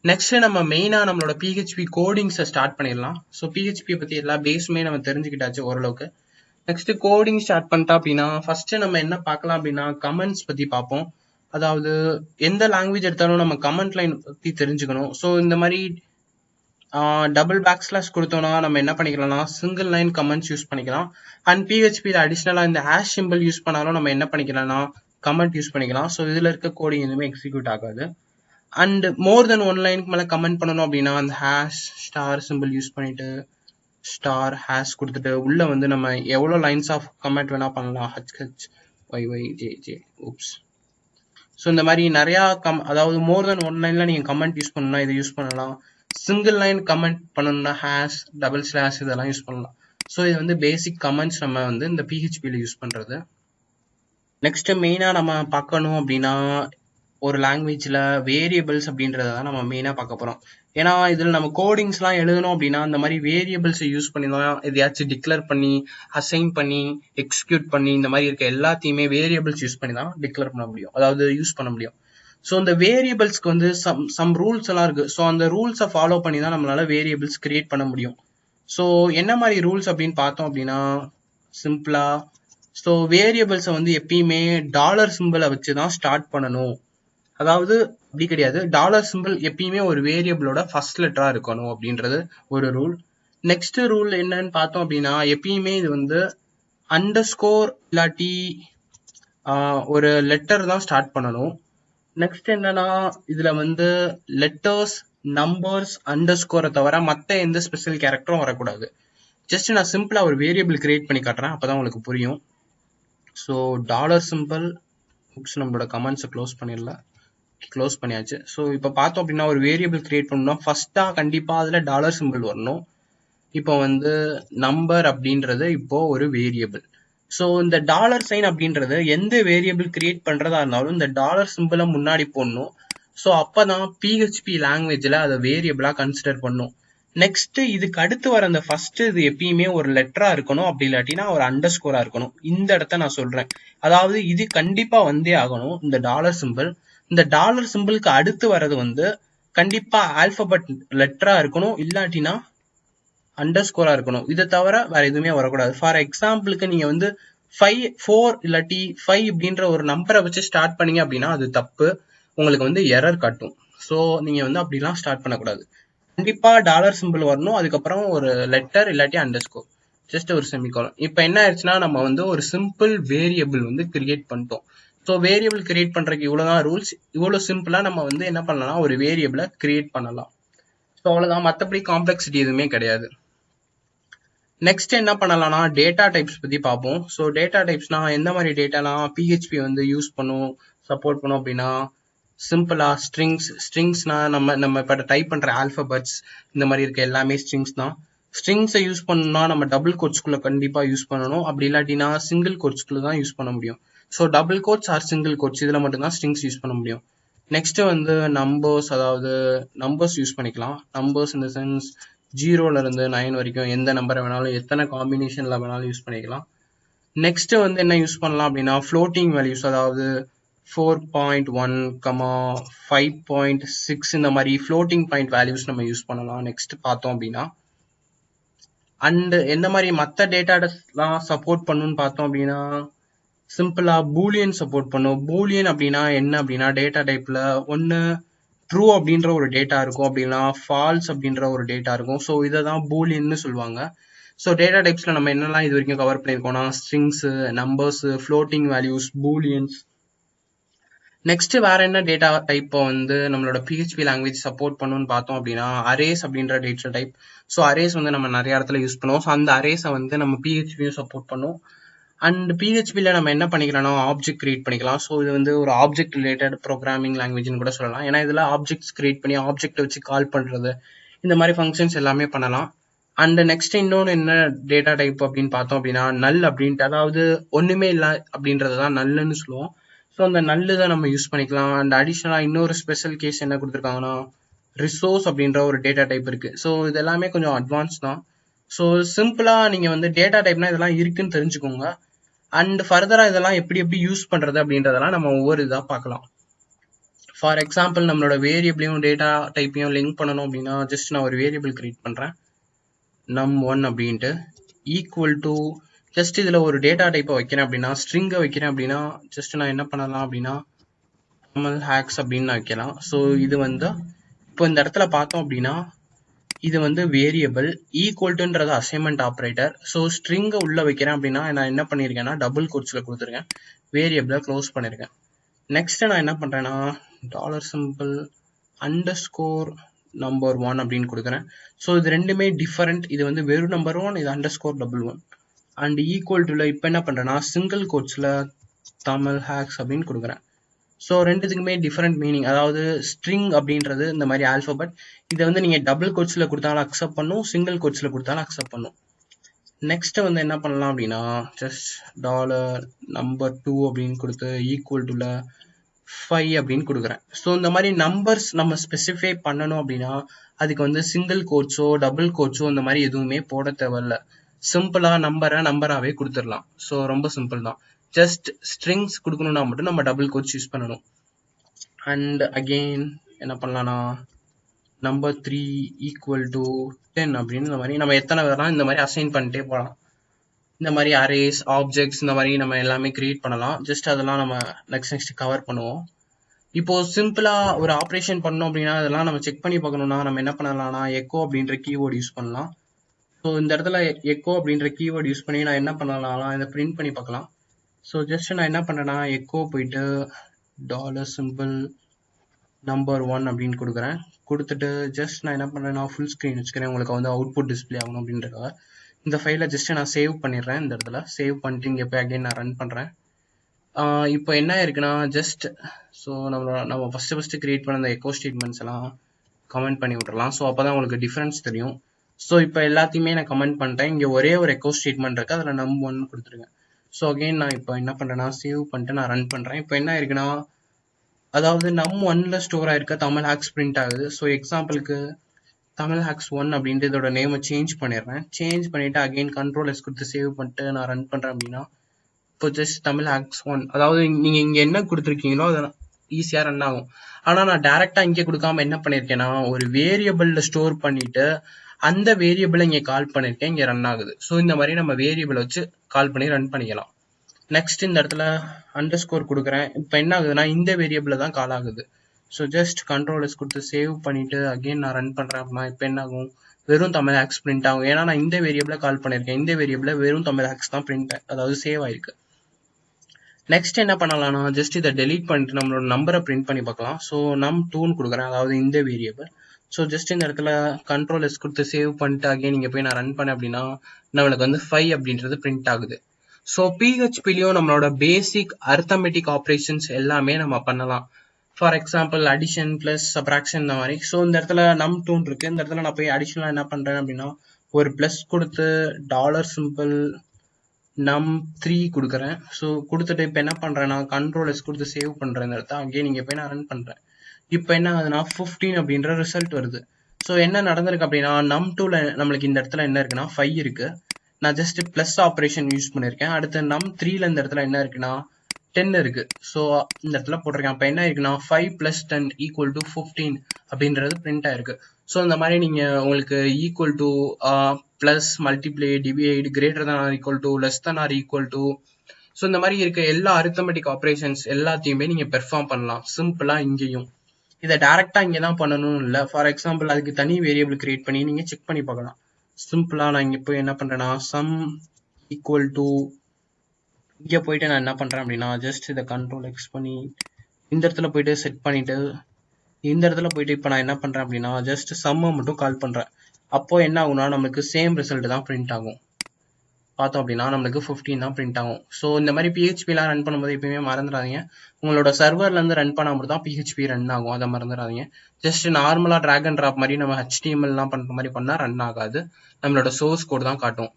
நெக்ஸ்ட் நம்ம மெயினாக நம்மளோட பிஹெச்பி கோடிங்ஸை ஸ்டார்ட் பண்ணிடலாம். ஸோ பிஹெச்பியை பற்றி எல்லா பேஸுமே நம்ம தெரிஞ்சுக்கிட்டாச்சு ஓரளவுக்கு. நெக்ஸ்ட் கோடிங் ஸ்டார்ட் பண்ணிட்டா அப்படின்னா ஃபர்ஸ்ட் நம்ம என்ன பார்க்கலாம் அப்படின்னா கமெண்ட்ஸ் பற்றி பார்ப்போம். அதாவது எந்த லாங்குவேஜ் எடுத்தாலும் நம்ம கமெண்ட் லைன் பற்றி தெரிஞ்சுக்கணும். ஸோ இந்த மாதிரி டபுள் பேக் ஸ்லாஷ் கொடுத்தோம்னா நம்ம என்ன பண்ணிக்கலாம்னா சிங்கிள் லைன் கமெண்ட்ஸ் யூஸ் பண்ணிக்கலாம். அண்ட் பிஹெச்பியில் அடிஷ்னலாக இந்த ஹேஷ் சிம்பிள் யூஸ் பண்ணாலும் நம்ம என்ன பண்ணிக்கலாம்னா கமெண்ட் யூஸ் பண்ணிக்கலாம். ஸோ இதில் இருக்க கோடிங் எதுவுமே எக்ஸிக்யூட் ஆகாது. அண்ட் மோர் தென் ஒன் லைனுக்கு மேலே கமெண்ட் பண்ணணும் அப்படின்னா அந்த ஹேஷ் ஸ்டார் சிம்பிள் யூஸ் பண்ணிட்டு ஸ்டார் ஹேஷ் கொடுத்துட்டு உள்ளே வந்து நம்ம எவ்வளோ லைன்ஸ் ஆஃப் கமெண்ட் வேணால் பண்ணலாம். H H Y Y J J oops so இந்த மாதிரி நிறையா கம் அதாவது மோர் தென் ஒன் லைனில் நீங்கள் கமெண்ட் யூஸ் பண்ணணும்னா இதை யூஸ் பண்ணலாம். சிங்கிள் லைன் கமெண்ட் பண்ணணும்னா ஹேஷ் டபுள் ஸ்லாஷ் இதெல்லாம் யூஸ் பண்ணலாம். ஸோ இது வந்து பேசிக் கமெண்ட்ஸ் நம்ம வந்து இந்த பிஹெச்பியில் யூஸ் பண்ணுறது நெக்ஸ்ட் மெயினாக நம்ம பார்க்கணும் அப்படின்னா ஒரு லாங்குவேஜில் வேரியபிள்ஸ் அப்படின்றத தான் நம்ம மெயினாக பார்க்க போகிறோம் ஏன்னா இதில் நம்ம கோடிங்ஸ்லாம் எழுதணும் அப்படின்னா இந்த மாதிரி வேரியபிள்ஸை யூஸ் பண்ணி தான் எதையாச்சும் டிக்ளேர் பண்ணி அசைன் பண்ணி எக்ஸிக்யூட் பண்ணி இந்த மாதிரி இருக்க எல்லாத்தையுமே வேரியபிள்ஸ் யூஸ் பண்ணி தான் டிக்ளேர் பண்ண முடியும். அதாவது யூஸ் பண்ண முடியும். ஸோ அந்த வேரியபிள்ஸ்க்கு வந்து சம் சம் ரூல்ஸ் எல்லாம் இருக்குது ஸோ அந்த ரூல்ஸை ஃபாலோ பண்ணி தான் நம்மளால வேரியபிள்ஸ் கிரியேட் பண்ண முடியும். ஸோ என்ன மாதிரி ரூல்ஸ் அப்படின்னு பார்த்தோம் அப்படின்னா சிம்பிளாக ஸோ வேரியபிள்ஸை வந்து எப்பயுமே டாலர் சிம்பிளை வச்சு தான் ஸ்டார்ட் பண்ணணும். அதாவது அப்படி கிடையாது. டாலர் சிம்பிள் எப்பயுமே ஒரு வேரியபிளோட ஃபர்ஸ்ட் லெட்டரா இருக்கணும் அப்படின்றது ஒரு ரூல் நெக்ஸ்ட் ரூல் என்னன்னு பார்த்தோம் அப்படின்னா எப்பயுமே இது வந்து அண்டர் ஸ்கோர் இல்லாட்டி ஒரு லெட்டர் தான் ஸ்டார்ட் பண்ணணும். நெக்ஸ்ட் என்னன்னா இதுல வந்து லெட்டர்ஸ் நம்பர்ஸ் அண்டர் ஸ்கோரை தவிர மற்ற எந்த ஸ்பெஷல் கேரக்டரும் வரக்கூடாது. ஜஸ்ட் நான் சிம்பிளா ஒரு வேரியபிள் கிரியேட் பண்ணி காட்டுறேன். அப்பதான் உங்களுக்கு புரியும். ஸோ டாலர் சிம்பிள் புக்ஸ் நம்மளோட கமெண்ட்ஸை க்ளோஸ் பண்ணிடலாம். க்ளோஸ் பண்ணியாச்சு. ஸோ இப்போ பார்த்தோம் அப்படின்னா ஒரு வேரியபிள் கிரியேட் பண்ணோம்னா ஃபர்ஸ்ட்டாக கண்டிப்பாக அதில் டாலர் சிம்பிள் வரணும். இப்போ வந்து நம்பர் அப்படின்றது இப்போ ஒரு வேரியபிள் ஸோ இந்த டாலர் சைன் அப்படின்றது எந்த வேரியபிள் கிரியேட் பண்ணுறதா இருந்தாலும் இந்த டாலர் சிம்பிளை முன்னாடி போடணும். ஸோ அப்போ தான் பிஹெச்பி லாங்குவேஜில் அதை வேரியபிளாக கன்சிடர் பண்ணும். நெக்ஸ்ட் இதுக்கு அடுத்து வர அந்த ஃபர்ஸ்ட் இது எப்பயுமே ஒரு லெட்டரா இருக்கணும். அப்படி இல்லாட்டினா ஒரு அண்டர் ஸ்கோரா இருக்கணும். இந்த இடத்த நான் சொல்றேன். அதாவது இது கண்டிப்பா வந்தே ஆகணும் இந்த டாலர் சிம்பிள் இந்த டாலர் சிம்பிளுக்கு அடுத்து வர்றது வந்து கண்டிப்பா ஆல்பபெட் லெட்டரா இருக்கணும். இல்லாட்டினா அண்டர் ஸ்கோரா இருக்கணும். இதை தவிர வேற எதுவுமே வரக்கூடாது. ஃபார் எக்ஸாம்பிளுக்கு நீங்க வந்து ஃபைவ் ஃபோர் இல்லாட்டி ஃபைவ் அப்படின்ற ஒரு நம்பரை வச்சு ஸ்டார்ட் பண்ணீங்க அப்படின்னா அது தப்பு. உங்களுக்கு வந்து எரர் காட்டும். ஸோ நீங்க வந்து அப்படிலாம் ஸ்டார்ட் பண்ணக்கூடாது. கண்டிப்பா டாலர் சிம்பிள் வரணும். அதுக்கப்புறம் ஒரு லெட்டர் இல்லாட்டி அண்டர் ஸ்கோர் ஜஸ்ட் ஒரு செமிகாலம் இப்போ என்ன ஆயிடுச்சுன்னா நம்ம வந்து ஒரு சிம்பிள் வேரியபிள் வந்து கிரியேட் பண்ணிட்டோம். ஸோ வேரியபிள் கிரியேட் பண்ணுறதுக்கு இவ்வளோ தான் ரூல்ஸ் இவ்வளோ சிம்பிளாக நம்ம வந்து என்ன பண்ணலாம்? ஒரு வேரியபிளை கிரியேட் பண்ணலாம். ஸோ அவ்வளோதான் மற்றபடி காம்ப்ளெக்சிட்டி எதுவுமே கிடையாது. நெக்ஸ்ட் என்ன பண்ணலாம்னா டேட்டா டைப்ஸ் பற்றி பார்ப்போம். ஸோ டேட்டா டைப்ஸ்னா எந்த மாதிரி டேட்டாலாம் பிஹெச்பி வந்து யூஸ் பண்ணும் சப்போர்ட் பண்ணும் அப்படின்னா சிம்பிளா ஸ்ட்ரிங்ஸ் ஸ்ட்ரிங்ஸ்னா நம்ம நம்ம இப்போ டைப் பண்ணுற ஆல்ஃபபட்ஸ் இந்த மாதிரி இருக்க எல்லாமே ஸ்ட்ரிங்ஸ் தான். ஸ்ட்ரிங்ஸை யூஸ் பண்ணணும்னா நம்ம டபுள் கோட்ஸ்குள்ளே கண்டிப்பாக யூஸ் பண்ணணும். அப்படி இல்லாட்டினா சிங்கிள் கோட்ஸ்குள்ளே தான் யூஸ் பண்ண முடியும். So double quotes or single quotes இதில் மட்டும்தான் ஸ்ட்ரிங்ஸ் யூஸ் பண்ண முடியும். நெக்ஸ்ட் வந்து நம்பர்ஸ் அதாவது நம்பர்ஸ் யூஸ் பண்ணிக்கலாம். நம்பர்ஸ் இந்த சென்ஸ் ஜீரோலேருந்து நைன் வரைக்கும் எந்த நம்பரை வேணாலும் எத்தனை காம்பினேஷனில் வேணாலும் யூஸ் பண்ணிக்கலாம். நெக்ஸ்ட் வந்து என்ன யூஸ் பண்ணலாம் அப்படின்னா ஃப்ளோட்டிங் வேல்யூஸ் அதாவது four point one comma five point six இந்த மாதிரி ஃப்ளோட்டிங் பாயிண்ட் வேல்யூஸ் நம்ம யூஸ் பண்ணலாம். நெக்ஸ்ட் பார்த்தோம் அப்படின்னா. அண்ட் எந்த மாதிரி மற்ற டேட்டாலாம் சப்போர்ட் பண்ணுன்னு பார்த்தோம் அப்படின்னா சிம்பிளா பூலியன் சப்போர்ட் பண்ணும். பூலியன் அப்படின்னா என்ன அப்படின்னா டேட்டா டைப்ல ஒன்று ட்ரூ அப்படின்ற ஒரு டேட்டா இருக்கும். அப்படின்னா ஃபால்ஸ் அப்படின்ற ஒரு டேட்டா இருக்கும். ஸோ இதை தான் பூலியன்னு சொல்லுவாங்க. ஸோ டேட்டா டைப்ஸில் நம்ம என்னெல்லாம் இது வரைக்கும் cover பண்ணியிருக்கோம்னா strings numbers floating values booleans next வேற என்ன டேட்டா டைப்பை வந்து நம்மளோட பிஹெச்பி லாங்குவேஜ் சப்போர்ட் பண்ணுன்னு பார்த்தோம் அப்படின்னா அரேஸ் அப்படின்ற டேட்டா டைப் ஸோ அரேஸ் வந்து நம்ம நிறைய இடத்துல யூஸ் பண்ணுவோம். ஸோ அந்த அரேஸை வந்து நம்ம பிஹெச்பியும் சப்போர்ட் பண்ணும். அண்ட் பிஹெச்பியில் நம்ம என்ன பண்ணிக்கலாம்னா ஆப்ஜெக்ட் கிரியேட் பண்ணிக்கலாம். ஸோ இது வந்து ஒரு ஆப்ஜெக்ட் ரிலேட்டட் ப்ரோக்ராமிங் லாங்குவேஜ்னு கூட சொல்லலாம். ஏன்னா இதில் ஆப்ஜெக்ட்ஸ் கிரியேட் பண்ணி ஆப்ஜெக்ட் வச்சு கால் பண்ணுறது இந்த மாதிரி ஃபங்க்ஷன்ஸ் எல்லாமே பண்ணலாம். அண்ட் நெக்ஸ்ட் இன்னொன்று என்ன டேட்டா டைப் அப்படின்னு பார்த்தோம் அப்படின்னா நல் அப்படின்ட்டு அதாவது ஒன்றுமே இல்லை அப்படின்றது தான் நல்லுன்னு சொல்லுவோம். ஸோ அந்த நல்லு தான் நம்ம யூஸ் பண்ணிக்கலாம். அண்ட் அடிஷ்னலாக இன்னொரு ஸ்பெஷல் கேஸ் என்ன கொடுத்துருக்காங்கன்னா ரிசோர்ஸ் அப்படின்ற ஒரு டேட்டா டைப் இருக்குது ஸோ இது எல்லாமே கொஞ்சம் அட்வான்ஸ் தான். ஸோ சிம்பிளாக நீங்கள் வந்து டேட்டா டைப்னா இதெல்லாம் இருக்குன்னு தெரிஞ்சுக்கோங்க. அண்ட் ஃபர்தராக இதெல்லாம் எப்படி எப்படி யூஸ் பண்ணுறது அப்படின்றதெல்லாம் நம்ம ஒவ்வொரு இதாக பார்க்கலாம். ஃபார் எக்ஸாம்பிள் நம்மளோட வேரியபிளையும் டேட்டா டைப்பையும் லிங்க் பண்ணணும் அப்படின்னா ஜஸ்ட் நான் ஒரு வேரியபிள் கிரியேட் பண்ணுறேன் நம் ஒன் அப்படின்ட்டு. ஈக்குவல் டு ஜஸ்ட் இதில் ஒரு டேட்டா டைப்பை வைக்கிறேன் அப்படின்னா ஸ்ட்ரிங்கை வைக்கிறேன் அப்படின்னா ஜஸ்ட் நான் என்ன பண்ணலாம் அப்படின்னா நார்மல் ஹேக்ஸ் அப்படின்னு நான் வைக்கலாம். ஸோ இது வந்து இப்போ இந்த இடத்துல பார்த்தோம் அப்படின்னா இது வந்து வேரியபிள் ஈக்குவல்ட்டுன்றது அசைன்மெண்ட் ஆப்ரேட்டர் ஸோ ஸ்ட்ரிங்கை உள்ள வைக்கிறேன் அப்படின்னா நான் என்ன பண்ணியிருக்கேன்னா டபுள் கோட்ஸில் கொடுத்துருக்கேன். வேரியபிளை க்ளோஸ் பண்ணியிருக்கேன். நெக்ஸ்ட்டு நான் என்ன பண்ணுறேன்னா dollar simple underscore number one அப்படின்னு கொடுக்குறேன். ஸோ இது ரெண்டுமே டிஃபரெண்ட் இது வந்து வெறும் நம்பர் ஒன் இது underscore double one and equal டுல இப்போ என்ன பண்ணுறேன்னா சிங்கிள் கோட்ஸில் தமிழ் ஹேக்ஸ் அப்படின்னு கொடுக்குறேன். ஸோ ரெண்டுத்துக்குமே டிஃப்ரெண்ட் மீனிங் அதாவது ஸ்ட்ரிங் அப்படின்றது இந்த மாதிரி ஆல்ஃபபெட் இதை வந்து நீங்கள் டபுள் கோட்ஸில் கொடுத்தாலும் அக்செப்ட் பண்ணும் சிங்கிள் கோட்ஸில் கொடுத்தாலும் அக்செப்ட் பண்ணும். நெக்ஸ்ட் வந்து என்ன பண்ணலாம் அப்படின்னா ஜஸ்ட் டாலர் நம்பர் டூ அப்படின்னு கொடுத்து ஈக்குவல் டுல ஃபைவ் அப்படின்னு கொடுக்குறேன். ஸோ இந்த மாதிரி நம்பர்ஸ் நம்ம ஸ்பெசிஃபை பண்ணணும் அப்படின்னா அதுக்கு வந்து சிங்கிள் கோட்ஸோ டபுள் கோட்ஸோ இந்த மாதிரி எதுவுமே போட தேவையில்ல. சிம்பிளாக நம்பரை நம்பராகவே கொடுத்துடலாம். ஸோ ரொம்ப சிம்பிள் தான். ஜஸ்ட் ஸ்ட்ரிங்ஸ் கொடுக்கணும்னா மட்டும் நம்ம டபுள் கோட்ஸ் யூஸ் பண்ணணும். அண்ட் அகெயின் என்ன பண்ணலாம்னா number three equal to ten அப்படின்னு இந்த மாதிரி நம்ம எத்தனை வேணாலும் இந்த மாதிரி அசைன் பண்ணிட்டே போகலாம். இந்த மாதிரி அரேஸ் ஆப்ஜெக்ட்ஸ் இந்த மாதிரி நம்ம எல்லாமே கிரியேட் பண்ணலாம். ஜஸ்ட் அதெல்லாம் நம்ம நெக்ஸ்ட் நெக்ஸ்ட் கவர் பண்ணுவோம். இப்போ சிம்பிளா ஒரு ஆப்ரேஷன் பண்ணோம் அப்படின்னா அதெல்லாம் நம்ம செக் பண்ணி பார்க்கணும்னா நம்ம என்ன பண்ணலாம்னா எக்கோ அப்படின்ற கீவேர்டு யூஸ் பண்ணலாம். ஸோ இந்த இடத்துல எக்கோ அப்படின்ற கீவேர்டு யூஸ் பண்ணி நான் என்ன பண்ணலாம்னா இதை பிரிண்ட் பண்ணி பார்க்கலாம். ஸோ ஜஸ்ட் நான் என்ன பண்ணுறேன்னா எக்கோ போயிட்டு டாலர் சிம்பிள் நம்பர் ஒன் அப்படின்னு கொடுக்குறேன். கொடுத்துட்டு ஜஸ்ட் நான் என்ன பண்ணுறேன்னா ஃபுல் ஸ்க்ரீன் வச்சுக்கிறேன். உங்களுக்கு வந்து அவுட்புட் டிஸ்பிளே ஆகணும் அப்படின்றக்காக இந்த ஃபைலை ஜஸ்ட் நான் சேவ் பண்ணிடுறேன் இந்த இடத்துல. சேவ் பண்ணிட்டு இங்கே போய் அகைன் நான் ரன் பண்ணுறேன் இப்போ என்ன இருக்குன்னா ஜஸ்ட் ஸோ நம்ம நம்ம ஃபஸ்ட்டு ஃபஸ்ட்டு கிரியேட் பண்ண அந்த எக்கோ ஸ்டேட்மெண்ட்ஸ் எல்லாம் கமெண்ட் பண்ணி விட்றலாம் ஸோ அப்போ தான் உங்களுக்கு டிஃப்ரென்ஸ் தெரியும். ஸோ இப்போ எல்லாத்தையுமே நான் கமெண்ட் பண்ணிட்டேன். இங்கே ஒரே ஒரு எக்கோ ஸ்டேட்மெண்ட் இருக்குது அதில் நம் ஒன் கொடுத்துருங்க. ஸோ அகெயின் நான் இப்போ என்ன பண்ணுறேன்னா சேவ் பண்ணிட்டு நான் ரன் பண்ணுறேன் இப்போ என்ன இருக்குன்னா அதாவது நம் ஒன்ல ஸ்டோர் ஆயிருக்க தமிழ் ஹேக்ஸ் பிரிண்ட் ஆகுது. ஸோ எக்ஸாம்பிளுக்கு தமிழ் ஹேக்ஸ் ஒன் அப்படின்ட்டு இதோட நேமை சேஞ்ச் பண்ணிடுறேன். சேஞ்ச் பண்ணிட்டு அகெயின் கண்ட்ரோல் எஸ் கொடுத்து சேவ் பண்ணிட்டு நான் ரன் பண்ணுறேன் அப்படின்னா இப்போ ஜஸ்ட் தமிழ் ஹேக்ஸ் ஒன் அதாவது நீங்கள் இங்கே என்ன கொடுத்துருக்கீங்களோ அதை ஈஸியாக ரன் ஆகும். ஆனால் நான் டேரெக்டாக இங்கே கொடுக்காம என்ன பண்ணியிருக்கேன்னா ஒரு வேரியபிளில் ஸ்டோர் பண்ணிட்டு அந்த வேரியபிளை இங்கே கால் பண்ணியிருக்கேன் இங்கே ரன் ஆகுது. ஸோ இந்த மாதிரி நம்ம வேரியபிளை வச்சு கால் பண்ணி ரன் பண்ணிக்கலாம். நெக்ஸ்ட் இந்த இடத்துல அண்டர் ஸ்கோர் கொடுக்குறேன். இப்போ என்ன ஆகுதுன்னா இந்த வேரியபிளில் தான் கால் ஆகுது. ஸோ ஜஸ்ட் கண்ட்ரோலர்ஸ் கொடுத்து சேவ் பண்ணிவிட்டு அகைன் நான் ரன் பண்ணுறேன் அப்படின்னா இப்போ என்ன ஆகும்? வெறும் தமிழ் ஹேக்ஸ் பிரிண்ட் ஆகும். ஏன்னா நான் இந்த வேரியபிளை கால் பண்ணியிருக்கேன் இந்த வேரியபிளை வெறும் தமிழ் ஹேக்ஸ் தான் பிரிண்ட் அதாவது சேவ் ஆயிருக்கு. நெக்ஸ்ட் என்ன பண்ணலாம்னா ஜஸ்ட் இதை டெலீட் பண்ணிட்டு நம்மளோட நம்பரை பிரிண்ட் பண்ணி பார்க்கலாம். ஸோ நம் டூன்னு கொடுக்குறேன். அதாவது இந்த வேரியபிள் ஸோ ஜஸ்ட் இந்த இடத்துல கண்ட்ரோல் எஸ் கொடுத்து சேவ் பண்ணிட்டு அகைன் நீங்கள் போய் நான் ரன் பண்ணேன் அப்படின்னா நம்மளுக்கு வந்து ஃபைவ் அப்படின்றது பிரிண்ட் ஆகுது. ஸோ பிஹெச்பிலையும் நம்மளோட பேசிக் அர்த்தமெட்டிக் ஆப்ரேஷன்ஸ் எல்லாமே நம்ம பண்ணலாம். For example addition plus subtraction இந்த மாதிரி. ஸோ இந்த இடத்துல நம் டூன் இருக்கு. இந்த இடத்துல நான் போய் அடிஷனலாக என்ன பண்ணுறேன் அப்படின்னா ஒரு ப்ளஸ் கொடுத்து டாலர் சிம்பிள் நம் த்ரீ கொடுக்குறேன். ஸோ கொடுத்துட்டு இப்போ என்ன பண்ணுறேன்னா கண்ட்ரோல் எஸ் கொடுத்து சேவ் பண்ணுறேன் இந்த இடத்த. அங்கேயே நீங்கள் போய் நான் ரன் பண்ணுறேன் இப்போ என்ன ஆகுதுன்னா ஃபிஃப்டீன் அப்படின்ற ரிசல்ட் வருது. ஸோ என்ன நடந்திருக்கு அப்படின்னா நம் டூவில் நம்மளுக்கு இந்த இடத்துல என்ன இருக்குன்னா ஃபைவ் இருக்கு. நான் ஜஸ்ட் ப்ளஸ் ஆப்ரேஷன் யூஸ் பண்ணியிருக்கேன் அடுத்து நம் த்ரீல இந்த இடத்துல என்ன இருக்குன்னா டென் இருக்கு. ஸோ இந்த இடத்துல போட்டிருக்கேன். அப்போ என்ன இருக்குன்னா five plus ten equal to fifteen அப்படின்றது பிரிண்ட் ஆயிருக்கு. ஸோ இந்த மாதிரி நீங்கள் உங்களுக்கு equal to plus multiply divide greater than or equal to less than or equal to so இந்த மாதிரி இருக்க எல்லா அரித்தமெட்டிக் ஆப்ரேஷன்ஸ் எல்லாத்தையுமே நீங்கள் பெர்ஃபார்ம் பண்ணலாம். சிம்பிளாக இங்கேயும். இதை டேரெக்டாக இங்கே தான் பண்ணணும்னு இல்லை. ஃபார் எக்ஸாம்பிள் அதுக்கு தனி வேரியபிள் கிரியேட் பண்ணி நீங்கள் செக் பண்ணி பார்க்கலாம். சிம்பிளாக நான் இங்கே போய் என்ன பண்ணுறேன்னா சம் ஈக்குவல் டு இங்கே போயிட்டு நான் என்ன பண்ணுறேன் அப்படின்னா ஜஸ்ட் இதை கண்ட்ரோல் எக்ஸ் பண்ணி இந்த இடத்துல போயிட்டு செட் பண்ணிட்டு இந்த இடத்துல போயிட்டு இப்போ நான் என்ன பண்ணுறேன் அப்படின்னா ஜஸ்ட் சம்மை மட்டும் கால் பண்ணுறேன் அப்போ என்ன ஆகும்னா நம்மளுக்கு சேம் ரிசல்ட் தான் பிரிண்ட் ஆகும். பார்த்தோம் அப்படின்னா நம்மளுக்கு ஃபிஃப்டின் தான் பிரிண்ட் ஆகும். ஸோ இந்த மாதிரி பிஹெச்பிலாம் ரன் பண்ணும்போது எப்பயுமே மறந்துடாதீங்க. உங்களோட சர்வர்லேருந்து ரன் பண்ணும்போது தான் பிஹெச்பி ரன் ஆகும். அதை மறந்துடாதீங்க. ஜஸ்ட் நார்மலாக ட்ராக் அண்ட் ட்ராப் மாதிரி நம்ம ஹெச்டிஎம்எல்லாம் பண்ணுற மாதிரி பண்ணால் ரன் ஆகாது. நம்மளோட சோர்ஸ் கோட் தான் காட்டும்.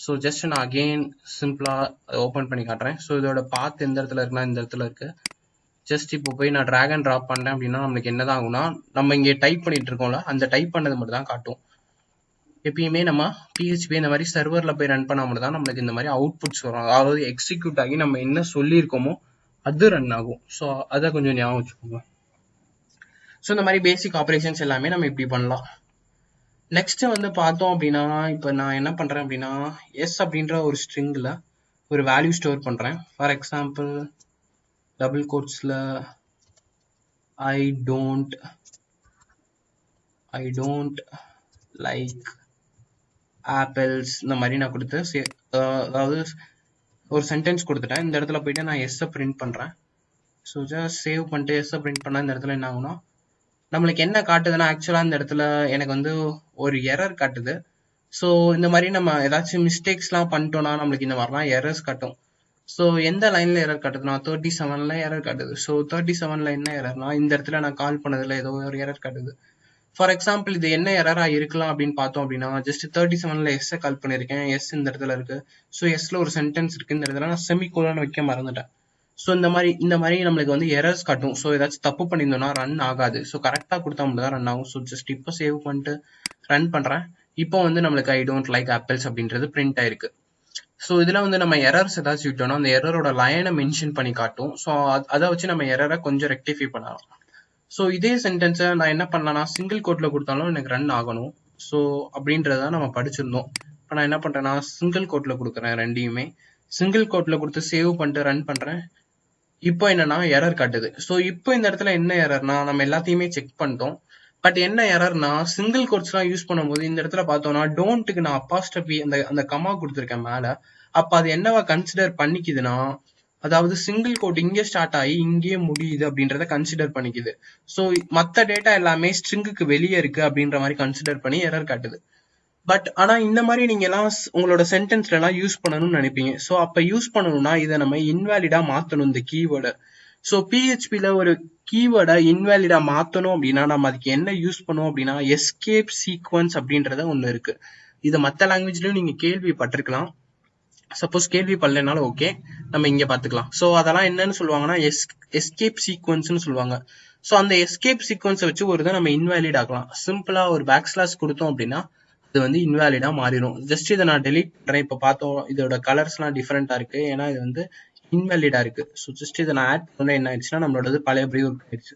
ஸோ ஜஸ்ட் நான் அகெயின் சிம்பிளாக ஓப்பன் பண்ணி காட்டுறேன். ஸோ இதோட பாத் எந்த இடத்துல இருக்குன்னா இந்த இடத்துல இருக்கு. ஜஸ்ட் இப்போ போய் நான் ட்ராக் அண்ட் ட்ராப் பண்ணேன் அப்படின்னா நம்மளுக்கு என்னதான் ஆகும்னா நம்ம இங்கே டைப் பண்ணிட்டு இருக்கோம்ல அந்த டைப் பண்ணது மட்டும் தான் காட்டும். எப்பயுமே நம்ம பிஹெச்பி இந்த மாதிரி சர்வரில் போய் ரன் பண்ணாமல் தான் நம்மளுக்கு இந்த மாதிரி அவுட்புட்ஸ் வரும். அதாவது எக்ஸிக்யூட் ஆகி நம்ம என்ன சொல்லியிருக்கோமோ அது ரன் ஆகும். ஸோ அதை கொஞ்சம் ஞாபகம் வச்சுக்கோங்க. ஸோ இந்த மாதிரி பேசிக் ஆப்ரேஷன்ஸ் எல்லாமே நம்ம இப்படி பண்ணலாம். நெக்ஸ்ட் வந்து பார்த்தோம் அப்படின்னா இப்போ நான் என்ன பண்ணுறேன் அப்படின்னா எஸ் அப்படின்ற ஒரு ஸ்ட்ரிங்கில் ஒரு வேல்யூ ஸ்டோர் பண்ணுறேன் for example double கோட்ஸில் I don't I don't like apples இந்த மாதிரி நான் கொடுத்து அதாவது ஒரு சென்டென்ஸ் கொடுத்துட்டேன். இந்த இடத்துல போயிட்டு நான் எஸ்ஸை பிரிண்ட் பண்ணுறேன் ஸோ ஜஸ்ட் சேவ் பண்ணிட்டு எஸ்ஸை பிரிண்ட் பண்ணால் இந்த இடத்துல என்ன ஆகும்னா நம்மளுக்கு என்ன காட்டுதுன்னா ஆக்சுவலாக இந்த இடத்துல எனக்கு வந்து ஒரு எரர் காட்டுது. ஸோ இந்த மாதிரி நம்ம ஏதாச்சும் மிஸ்டேக்ஸ்லாம் பண்ணிட்டோம்னா நம்மளுக்கு இந்த மாதிரிலாம் எரர்ஸ் காட்டும். ஸோ எந்த லைனில் எரர் காட்டுதுன்னா தேர்ட்டி செவனில் எரர் காட்டுது. ஸோ தேர்ட்டி செவனில் என்ன எரர்னா இந்த இடத்துல நான் கால் பண்ணதில் ஏதோ ஒரு எரர் காட்டுது. ஃபார் எக்ஸாம்பிள் இது என்ன எரரா இருக்கலாம் அப்படின்னு பார்த்தோம் அப்படின்னா ஜஸ்ட் தேர்ட்டி செவன்ல எஸ்ஸை கால் பண்ணியிருக்கேன். எஸ் இந்த இடத்துல இருக்கு. ஸோ எஸ்ல ஒரு சென்டென்ஸ் இருக்கு இந்த இடத்துல. நான் செமி கோலான்னு வைக்க மறந்துட்டேன். ஸோ இந்த மாதிரி இந்த மாதிரி நம்மளுக்கு வந்து எரர்ஸ் காட்டும். ஸோ ஏதாச்சும் தப்பு பண்ணியிருந்தோம்னா ரன் ஆகாது. ஸோ கரெக்டாக கொடுத்தா மட்டும் தான் ரன் ஆகும். ஸோ ஜஸ்ட் இப்போ சேவ் பண்ணிட்டு ரன் பண்ணுறேன் இப்போ வந்து நம்மளுக்கு ஐ டோன்ட் லைக் ஆப்பிள்ஸ் அப்படின்றது பிரிண்ட் ஆயிருக்கு. ஸோ இதில் வந்து நம்ம எரர்ஸ் ஏதாச்சும் விட்டோம்னா அந்த எரரோட லைனை மென்ஷன் பண்ணி காட்டும். ஸோ அதை வச்சு நம்ம எரரை கொஞ்சம் ரெக்டிஃபை பண்ணலாம். ஸோ இதே சென்டென்ஸை நான் என்ன பண்ணலாம்னா சிங்கிள் கோட்டில் கொடுத்தாலும் எனக்கு ரன் ஆகணும். ஸோ அப்படின்றத நம்ம படிச்சிருந்தோம். இப்போ நான் என்ன பண்ணுறேன்னா சிங்கிள் கோட்டில் கொடுக்குறேன் ரெண்டையுமே. சிங்கிள் கோட்டில் கொடுத்து சேவ் பண்ணிட்டு ரன் பண்ணுறேன் இப்போ என்னன்னா எரர் காட்டுது. ஸோ இப்போ இந்த இடத்துல என்ன எரர்னா நம்ம எல்லாத்தையுமே செக் பண்ணிட்டோம். பட் என்ன எரர்னா சிங்கிள் கோட்ஸ்லாம் யூஸ் பண்ணும்போது இந்த இடத்துல பார்த்தோம்னா டோன்ட்டுக்கு நான் அப்பாஸ்டபி அந்த அந்த கமா கொடுத்துருக்கேன் மேலே. அப்போ அது என்னவா கன்சிடர் பண்ணிக்குதுன்னா அதாவது சிங்கிள் கோட் இங்கே ஸ்டார்ட் ஆகி இங்கேயே முடியுது அப்படின்றத கன்சிடர் பண்ணிக்குது. ஸோ மற்ற டேட்டா எல்லாமே ஸ்ட்ரிங்குக்கு வெளியே இருக்கு அப்படின்ற மாதிரி கன்சிடர் பண்ணி எரர் காட்டுது. பட் ஆனா இந்த மாதிரி நீங்க எல்லாம் உங்களோட சென்டென்ஸ்ல எல்லாம் யூஸ் பண்ணணும்னு நினைப்பீங்க. ஸோ அப்ப யூஸ் பண்ணணும்னா இதை நம்ம இன்வேலிடா மாத்தணும் இந்த கீவேர்டை ஸோ பிஹெச்பியில் ஒரு கீவேர்டை இன்வேலிடா மாத்தணும் அப்படின்னா நம்ம அதுக்கு என்ன யூஸ் பண்ணுவோம் அப்படின்னா எஸ்கேப் சீக்வன்ஸ் அப்படின்றத ஒண்ணு இருக்கு. இது மற்ற லாங்குவேஜ்லயும் நீங்க கேள்விப்பட்டிருக்கலாம். சப்போஸ் கேள்வி பண்ணலனாலும் ஓகே நம்ம இங்க பாத்துக்கலாம் ஸோ அதெல்லாம் என்னன்னு சொல்லுவாங்கன்னா எஸ் எஸ்கேப் சீக்வன்ஸ்னு சொல்லுவாங்க. ஸோ அந்த எஸ்கேப் சீக்வன்ஸை வச்சு ஒரு இதை நம்ம இன்வாலிட் ஆக்கலாம். சிம்பிளா ஒரு பேக் ஸ்லாஸ் கொடுத்தோம் அப்படின்னா அது வந்து இன்வாலிடா மாறிடும். ஜஸ்ட் இதை நான் டெலிட் பண்றேன். இப்போ பார்த்தோம் இதோட கலர்ஸ்லாம் டிஃப்ரெண்டா இருக்கு. ஏன்னா இது வந்து இன்வாலிடா இருக்கு. ஸோ ஜஸ்ட் இதை நான் ஆட் பண்ண என்ன ஆயிடுச்சுன்னா நம்மளோட பழைய ப்ரீ ஒர்க் ஆயிடுச்சு.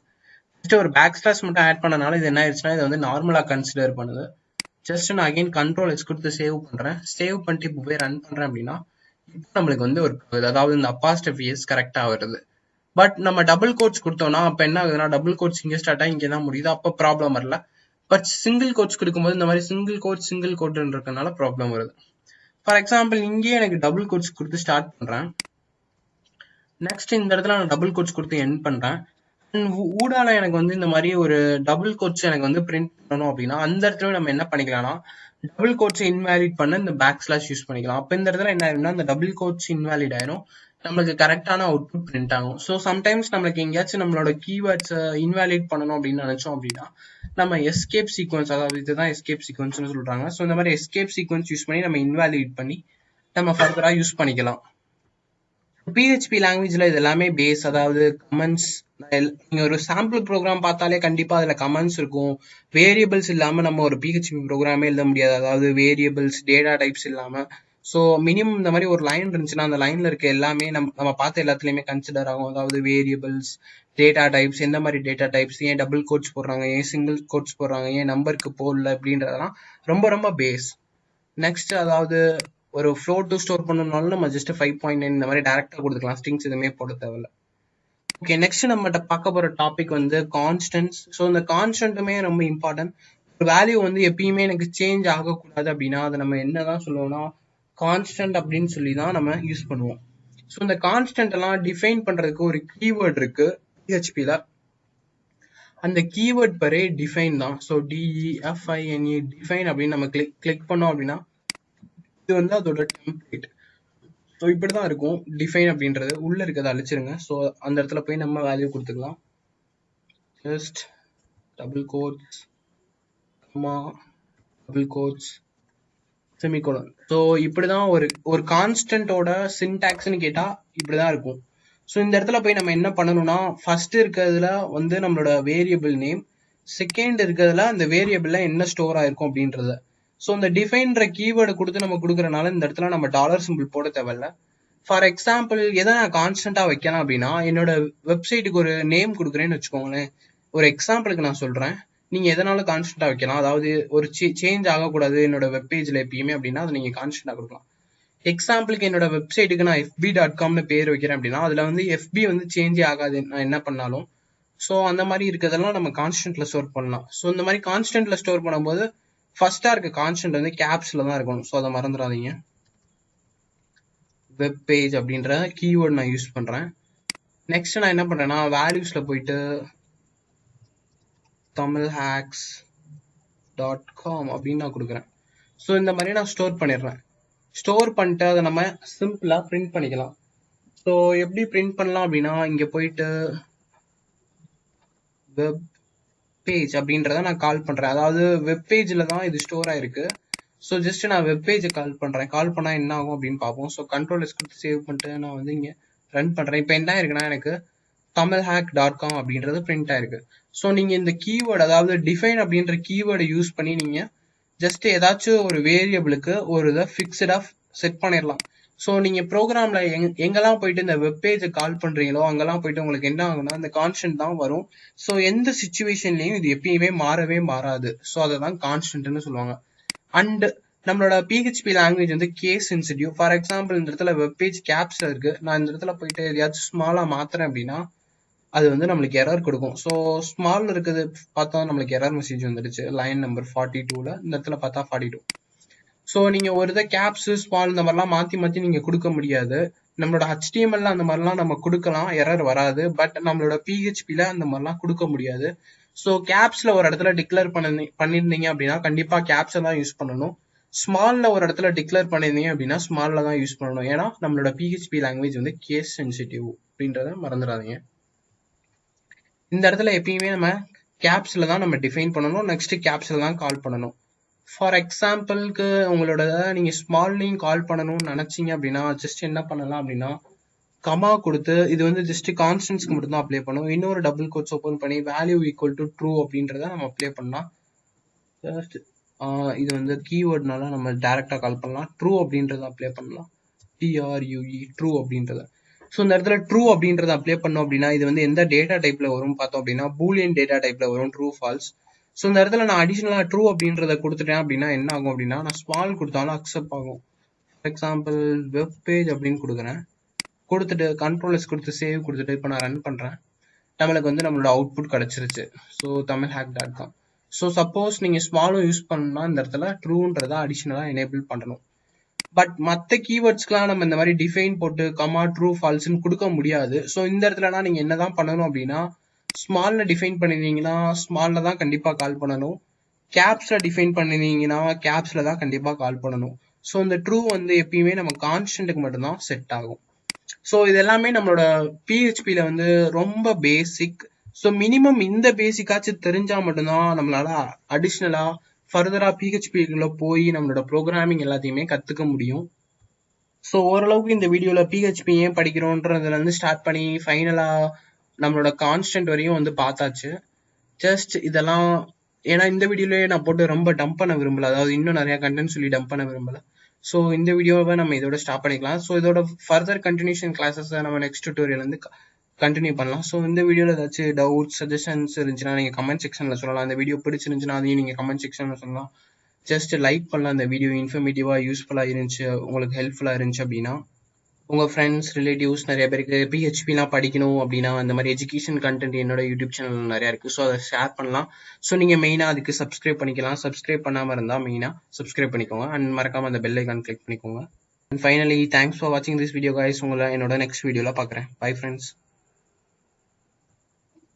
ஜஸ்ட் ஒரு பேக் ஸ்லாஸ் மட்டும் ஆட் பண்ணனால இது என்ன ஆயிடுச்சுன்னா இதை வந்து நார்மலா கன்சிடர் பண்ணுது. ஜஸ்ட் நான் அகைன் கண்ட்ரோல் எஸ் கொடுத்து சேவ் பண்றேன். சேவ் பண்ணிட்டு இப்போ போய் ரன் பண்றேன் அப்படின்னா இப்போ நம்மளுக்கு வந்து ஒரு அதாவது இந்த அப்பாஸ்டிவ் இயர்ஸ் கரெக்டாக வருது. பட் நம்ம டபுள் கோட்ஸ் கொடுத்தோம்னா அப்போ என்ன ஆகுதுன்னா டபுள் கோட்ஸ் இங்கே ஸ்டார்ட் ஆகி இங்க தான் முடியுது. அப்போ ப்ராப்ளம் வரல. பட் சிங்கிள் கோட்ஸ் கொடுக்கும்போது இந்த மாதிரி சிங்கிள் கோட் சிங்கிள் கோட்னு இருக்கனால ப்ராப்ளம் வருது. ஃபார் எக்ஸாம்பிள் இங்கேயே எனக்கு டபுள் கோட்ஸ் கொடுத்து ஸ்டார்ட் பண்றேன். நெக்ஸ்ட் இந்த இடத்துல நான் டபுள் கோட்ஸ் கொடுத்து என் பண்றேன். ஊடால எனக்கு வந்து இந்த மாதிரி ஒரு டபுள் கோட்ஸ் எனக்கு வந்து பிரிண்ட் பண்ணணும் அப்படின்னா அந்த இடத்துல நம்ம என்ன பண்ணிக்கலாம்னா டபுள் கோட்ஸ் இன்வாலிட் பண்ண இந்த பேக் ஸ்லாஷ் யூஸ் பண்ணிக்கலாம். அப்ப இந்த இடத்துல என்ன ஆயிரும்னா இந்த டபுள் கோட்ஸ் இன்வாலிட் ஆயிரும். நம்மளுக்கு கரெக்டான அவுட்புட் பிரிண்ட் ஆகும். ஸோ சம்டைம்ஸ் நம்மளுக்கு எங்கேயாச்சும் நம்மளோட கீவேர்ட்ஸ் இன்வாலிட் பண்ணணும் அப்படின்னு நினைச்சோம் அப்படின்னா நம்ம எஸ்கேப் சீக்வன்ஸ் அதாவது இதுதான் எஸ்கேப் சீக்வன்ஸ்னு சொல்றாங்க. ஸோ இந்த மாதிரி எஸ்கேப் சீக்வன்ஸ் யூஸ் பண்ணி நம்ம இன்வாலிட் பண்ணி நம்ம ஃபர்தரா யூஸ் பண்ணிக்கலாம். பிஹெச்பி லாங்குவேஜில் இது எல்லாமே பேஸ் அதாவது கமெண்ட்ஸ் நீங்கள் ஒரு சாம்பிள் ப்ரோக்ராம் பார்த்தாலே கண்டிப்பாக அதில் கமெண்ட்ஸ் இருக்கும். வேரியபிள்ஸ் இல்லாமல் நம்ம ஒரு பிஹெச்பி ப்ரோக்ராமே எழுத முடியாது. அதாவது வேரியபிள்ஸ் டேட்டா டைப்ஸ் இல்லாமல் ஸோ மினிமம் இந்த மாதிரி ஒரு லைன் இருந்துச்சுன்னா அந்த லைனில் இருக்க எல்லாமே நம்ம நம்ம பார்த்த எல்லாத்துலேயுமே கன்சிடர் ஆகும். அதாவது வேரியபிள்ஸ் டேட்டா டைப்ஸ் எந்த மாதிரி டேட்டா டைப்ஸ் ஏன் டபுள் கோட்ஸ் போடுறாங்க ஏன் சிங்கிள் கோட்ஸ் போடுறாங்க ஏன் நம்பருக்கு போடல அப்படின்றதெல்லாம் ரொம்ப ரொம்ப பேஸ் நெக்ஸ்ட் அதாவது ஒரு ஃப்ளோட் ஸ்டோர் பண்ணணும்னாலும் நம்ம ஜஸ்ட் ஃபைவ் பாயிண்ட் நைன் இந்த மாதிரி டேரக்டா கொடுத்துக்கலாம். ஸ்ட்ரிங்ஸ் எதுவுமே போட தேவையில்ல. ஓகே நெக்ஸ்ட் நம்மகிட்ட பார்க்க போகிற டாபிக் வந்து கான்ஸ்டன்ஸ் ஸோ இந்த கான்ஸ்டன்ட்டுமே ரொம்ப இம்பார்ட்டன்ட் ஒரு வேல்யூ வந்து எப்பயுமே எனக்கு சேஞ்ச் ஆகக்கூடாது அப்படின்னா அதை நம்ம என்னதான் சொல்லுவோம்னா கான்ஸ்டன்ட் அப்படின்னு சொல்லி தான் நம்ம யூஸ் பண்ணுவோம். ஸோ இந்த கான்ஸ்டன்ட் எல்லாம் டிஃபைன் பண்ணுறதுக்கு ஒரு கீவேர்ட் இருக்கு பிஹெச்பியில் அந்த கீவேர்ட் பரே டிஃபைன் தான். So D E F I N E define அப்படின்னு நம்ம கிளிக் கிளிக் பண்ணோம் அப்படின்னா இது வந்து அதோட டெம்ப்ளேட் ஸோ இப்படி தான் இருக்கும். டிஃபைன் அப்படின்றது உள்ள இருக்கிறத அழிச்சிருங்க. ஸோ அந்த இடத்துல போய் நம்ம வேல்யூ கொடுத்துக்கலாம். Just double quotes comma double quotes semicolon so இப்படி தான் ஒரு ஒரு கான்ஸ்டன்டோட சின்டாக்ஸ்னு இப்படி இப்படிதான் இருக்கும். ஸோ இந்த இடத்துல போய் நம்ம என்ன பண்ணணும்னா ஃபர்ஸ்ட் இருக்கிறதுல வந்து நம்மளோட வேரியபிள் நேம் செகண்ட் இருக்கிறதுல அந்த வேரியபிளில் என்ன ஸ்டோர் ஆயிருக்கும் அப்படின்றத. ஸோ இந்த டிஃபைன்ற கீவேர்டு கொடுத்து நம்ம கொடுக்குறனால இந்த இடத்துல நம்ம டாலர் சிம்பிள் போட தேவையில்ல. ஃபார் எக்ஸாம்பிள் எதை நான் கான்ஸ்டன்டா வைக்கலாம் அப்படின்னா என்னோட வெப்சைட்டுக்கு ஒரு நேம் கொடுக்குறேன்னு வச்சுக்கோங்களேன். ஒரு எக்ஸாம்பிளுக்கு நான் சொல்கிறேன் நீங்கள் எதனால கான்ஸ்டன்டா வைக்கலாம்? அதாவது ஒரு சேஞ்ச் ஆகக்கூடாது என்னோட வெப்பேஜில் எப்பயுமே அப்படின்னா அதை நீங்கள் கான்ஸ்டண்ட்டாக கொடுக்கலாம். எக்ஸாம்பிளுக்கு என்னோட வெப்சைட்டுக்கு நான் எஃபி டாட் காம்னு பேர் வைக்கிறேன் அப்படின்னா அதில் வந்து எஃபி வந்து சேஞ்சே ஆகாது. நான் என்ன பண்ணாலும். ஸோ அந்த மாதிரி இருக்கிறதெல்லாம் நம்ம கான்ஸ்டன்ட்ல ஸ்டோர் பண்ணலாம். ஸோ இந்த மாதிரி கான்ஸ்டன்ட்ல ஸ்டோர் பண்ணும்போது ஃபர்ஸ்டா இருக்க கான்ஸ்டன்ட் வந்து கேப்ஸ்ல தான் இருக்கணும். ஸோ அதை மறந்துடாதீங்க. வெப் பேஜ் அப்படின்ற கீவேர்ட் நான் யூஸ் பண்ணுறேன் நெக்ஸ்ட் நான் என்ன பண்ணுறேன்னா வேல்யூஸில் போயிட்டு தமிழ் ஹேக்ஸ் டாட் காம் அப்படின்னு நான் கொடுக்குறேன். ஸோ இந்த மாதிரி நான் ஸ்டோர் பண்ணிடுறேன். ஸ்டோர் பண்ணிட்டு அதை நம்ம சிம்பிளாக பிரிண்ட் பண்ணிக்கலாம். ஸோ எப்படி பிரிண்ட் பண்ணலாம் அப்படின்னா இங்கே போயிட்டு வெப் பேஜ் அப்படின்றத நான் கால் பண்றேன். அதாவது வெப் தான் இது ஸ்டோர் ஆயிருக்கு. ஸோ ஜஸ்ட் நான் வெப் பேஜை கால் பண்றேன். கால் பண்ணா என்ன ஆகும் அப்படின்னு பார்ப்போம். ஸோ கண்ட்ரோல் எஸ் கொடுத்து சேவ் பண்ணிட்டு நான் வந்து இங்கே ரன் பண்றேன். இப்போ என்ன இருக்குன்னா எனக்கு தமிழ் ஹேக் டாட் காம் அப்படின்றது பிரிண்ட் ஆயிருக்கு. ஸோ நீங்க இந்த கீவேர்டு அதாவது டிஃபைன் அப்படின்ற கீவேர்டை யூஸ் பண்ணி நீங்க ஜஸ்ட் ஏதாச்சும் ஒரு வேரியபிளுக்கு ஒரு இதை ஃபிக்ஸ்டா செட் பண்ணிடலாம். ஸோ நீங்கள் ப்ரோக்ராம்ல எங் எங்கெல்லாம் போயிட்டு இந்த வெப் பேஜை கால் பண்ணுறீங்களோ அங்கெல்லாம் போயிட்டு உங்களுக்கு என்ன ஆகும்னா இந்த கான்ஸ்டன்ட் தான் வரும். ஸோ எந்த சுச்சுவேஷன்லையும் இது எப்பயுமே மாறவே மாறாது. ஸோ அதை தான் கான்ஸ்டன்ட்னு சொல்லுவாங்க. அண்டு நம்மளோட பிஹெச்பி லாங்குவேஜ் வந்து கேஸ் சென்சிட்டிவ் ஃபார் எக்ஸாம்பிள் இந்த இடத்துல வெப்பேஜ் கேப்ஸில் இருக்கு. நான் இந்த இடத்துல போயிட்டு எதையாச்சும் ஸ்மாலாக மாத்துறேன் அப்படின்னா அது வந்து நம்மளுக்கு எரர் கொடுக்கும். ஸோ ஸ்மால் இருக்குது பார்த்தா நம்மளுக்கு எரர் மெசேஜ் வந்துடுச்சு. லைன் நம்பர் ஃபார்ட்டி டூவில் இந்த இடத்துல பார்த்தா ஃபார்ட்டி டூ ஸோ நீங்கள் ஒரு இதை கேப்ஸு ஸ்மால் இந்த மாதிரிலாம் மாற்றி மாற்றி நீங்கள் கொடுக்க முடியாது. நம்மளோட ஹெச்டிஎம்எல்ல அந்த மாதிரிலாம் நம்ம கொடுக்கலாம். எரர் வராது. பட் நம்மளோட பிஹெச்பியில் அந்த மாதிரிலாம் கொடுக்க முடியாது. ஸோ கேப்ஸில் ஒரு இடத்துல டிக்ளேர் பண்ணி பண்ணியிருந்தீங்க அப்படின்னா கண்டிப்பாக கேப்ஸை தான் யூஸ் பண்ணணும். ஸ்மால்ல ஒரு இடத்துல டிக்ளேர் பண்ணியிருந்தீங்க அப்படின்னா ஸ்மால்ல தான் யூஸ் பண்ணணும். ஏன்னா நம்மளோட பிஹெச்பி லாங்குவேஜ் வந்து கேஸ் சென்சிட்டிவ் அப்படின்றத மறந்துடாதீங்க. இந்த இடத்துல எப்பயுமே நம்ம கேப்ஸில் தான் நம்ம டிஃபைன் பண்ணணும். நெக்ஸ்ட் கேப்ஸில் தான் கால் பண்ணணும். ஃபார் எக்ஸாம்பிளுக்கு உங்களோட நீங்க ஸ்மால்லையும் கால் பண்ணணும்னு நினைச்சீங்க அப்படின்னா ஜஸ்ட் என்ன பண்ணலாம் அப்படின்னா கமா கொடுத்து இது வந்து ஜஸ்ட் கான்ஸ்டன்ஸ்க்கு மட்டும் தான் அப்ளை பண்ணும். இன்னொரு டபுள் கோட்ஸ் ஓப்பன் பண்ணி வேல்யூ ஈக்குவல் டு ட்ரூ அப்படின்றத நம்ம அப்ளை பண்ணலாம் ஜஸ்ட் இது வந்து கீவேர்ட்னால நம்ம டைரக்டா கால் பண்ணலாம். ட்ரூ அப்படின்றத அப்ளை பண்ணலாம். டிஆர்யூஇ ட்ரூ அப்படின்றத. ஸோ இந்த இடத்துல ட்ரூ அப்படின்றத அப்ளை பண்ணோம் அப்படின்னா இது வந்து எந்த டேட்டா டைப்ல வரும் பார்த்தோம் அப்படின்னா பூலியன் டேட்டா டைப்ல வரும். ட்ரூ ஃபால்ஸ் ஸோ இந்த இடத்துல நான் அடிஷ்னலாக ட்ரூ அப்படின்றத கொடுத்துட்டேன் அப்படின்னா என்ன ஆகும் அப்படின்னா நான் ஸ்மால் கொடுத்தாலும் அக்செப்ட் ஆகும். ஃபார் எக்ஸாம்பிள் வெப் பேஜ் அப்படின்னு கொடுக்குறேன். கொடுத்துட்டு கண்ட்ரோலர்ஸ் கொடுத்து சேவ் கொடுத்துட்டு இப்போ நான் ரன் பண்ணுறேன் நம்மளுக்கு வந்து நம்மளோட அவுட்புட் கிடச்சிருச்சு. So Tamil hack dot com so suppose நீங்கள் ஸ்மாலும் யூஸ் பண்ணணும்னா இந்த இடத்துல ட்ரூன்றதை அடிஷ்னலாக எனேபிள் பண்ணணும். பட் மற்ற கீவேர்ட்ஸ்க்குலாம் நம்ம இந்த மாதிரி டிஃபைன் போட்டு கமா ட்ரூ ஃபால்ஸ்ன்னு கொடுக்க முடியாது. ஸோ இந்த இடத்துலனா நீங்க என்னதான் பண்ணணும் அப்படின்னா ஸ்மாலில் டிஃபைன் பண்ணிருந்தீங்கன்னா ஸ்மால்ல தான் கண்டிப்பாக கால் பண்ணணும். கேப்ஸில் டிஃபைன் பண்ணியிருந்தீங்கன்னா கேப்ஸில் தான் கண்டிப்பாக கால் பண்ணணும். ஸோ இந்த ட்ரூ வந்து எப்பயுமே நம்ம கான்ஸ்டன்ட்டுக்கு மட்டும்தான் செட் ஆகும். ஸோ இது எல்லாமே நம்மளோட பிஹெச்பியில் வந்து ரொம்ப பேசிக் ஸோ மினிமம் இந்த பேசிக்காச்சும் தெரிஞ்சால் மட்டும்தான் நம்மளால அடிஷ்னலாக ஃபர்தராக பிஹெச்பிக்குள்ளே போய் நம்மளோட ப்ரோக்ராமிங் எல்லாத்தையுமே கற்றுக்க முடியும். ஸோ ஓரளவுக்கு இந்த வீடியோவில் பிஹெச்பி ஏன் படிக்கிறோன்றதுலேருந்து ஸ்டார்ட் பண்ணி ஃபைனலாக நம்மளோட கான்ஸ்டன்ட் வரையும் வந்து பார்த்தாச்சு. ஜஸ்ட் இதெல்லாம் ஏன்னா இந்த வீடியோலயே நான் போட்டு ரொம்ப டம்ப் பண்ண விரும்பல. அதாவது இன்னும் நிறைய கண்டென்ட் சொல்லி டம்ப் பண்ண விரும்பல. ஸோ இந்த வீடியோவை நம்ம இதோட ஸ்டாப் பண்ணிக்கலாம். ஸோ இதோட ஃபர்தர் கண்டினியூஷன் கிளாஸஸ் நம்ம நெக்ஸ்ட் டியூட்டோரியல் வந்து கண்டினியூ பண்ணலாம். ஸோ இந்த வீடியோவில் ஏதாச்சும் டவுட் சஜஷன்ஸ் இருந்துச்சுன்னா நீங்கள் கமெண்ட் செக்ஷனில் சொல்லலாம். அந்த வீடியோ பிடிச்சிருந்துச்சுன்னா அதையும் நீங்கள் கமெண்ட் செக்ஷனில் சொல்லலாம். ஜஸ்ட் லைக் பண்ணலாம். அந்த வீடியோ இன்ஃபர்மேட்டிவாக யூஸ்ஃபுல்லாக இருந்துச்சு உங்களுக்கு ஹெல்ப்ஃபுல்லாக இருந்துச்சு அப்படின்னா. உங்கள் ஃப்ரெண்ட்ஸ் ரிலேட்டிவ்ஸ் நிறைய பேருக்கு பிஹெச்பிலாம் படிக்கணும் அப்படின்னா அந்த மாதிரி எஜுகேஷன் கண்டென்ட் என்னோட யூடியூப் சேனல் நிறையா இருக்குது ஸோ அதை ஷேர் பண்ணலாம். ஸோ நீங்கள் மெயினாக அதுக்கு சப்ஸ்கிரைப் பண்ணிக்கலாம். சப்ஸ்கிரைப் பண்ணாமல் இருந்தால் மெயினாக சப்ஸ்கிரைப் பண்ணிக்கோங்க. அண்ட் மறக்காமல் அந்த பெல் ஐக்கான் கிளிக் பண்ணிக்கோங்க. அண்ட் ஃபைனலி தேங்க்ஸ் ஃபார் வாட்சிங் திஸ் வீடியோ கைஸ் உங்களை என்னோட நெக்ஸ்ட் வீடியோவில் பார்க்குறேன் பை ஃப்ரெண்ட்ஸ்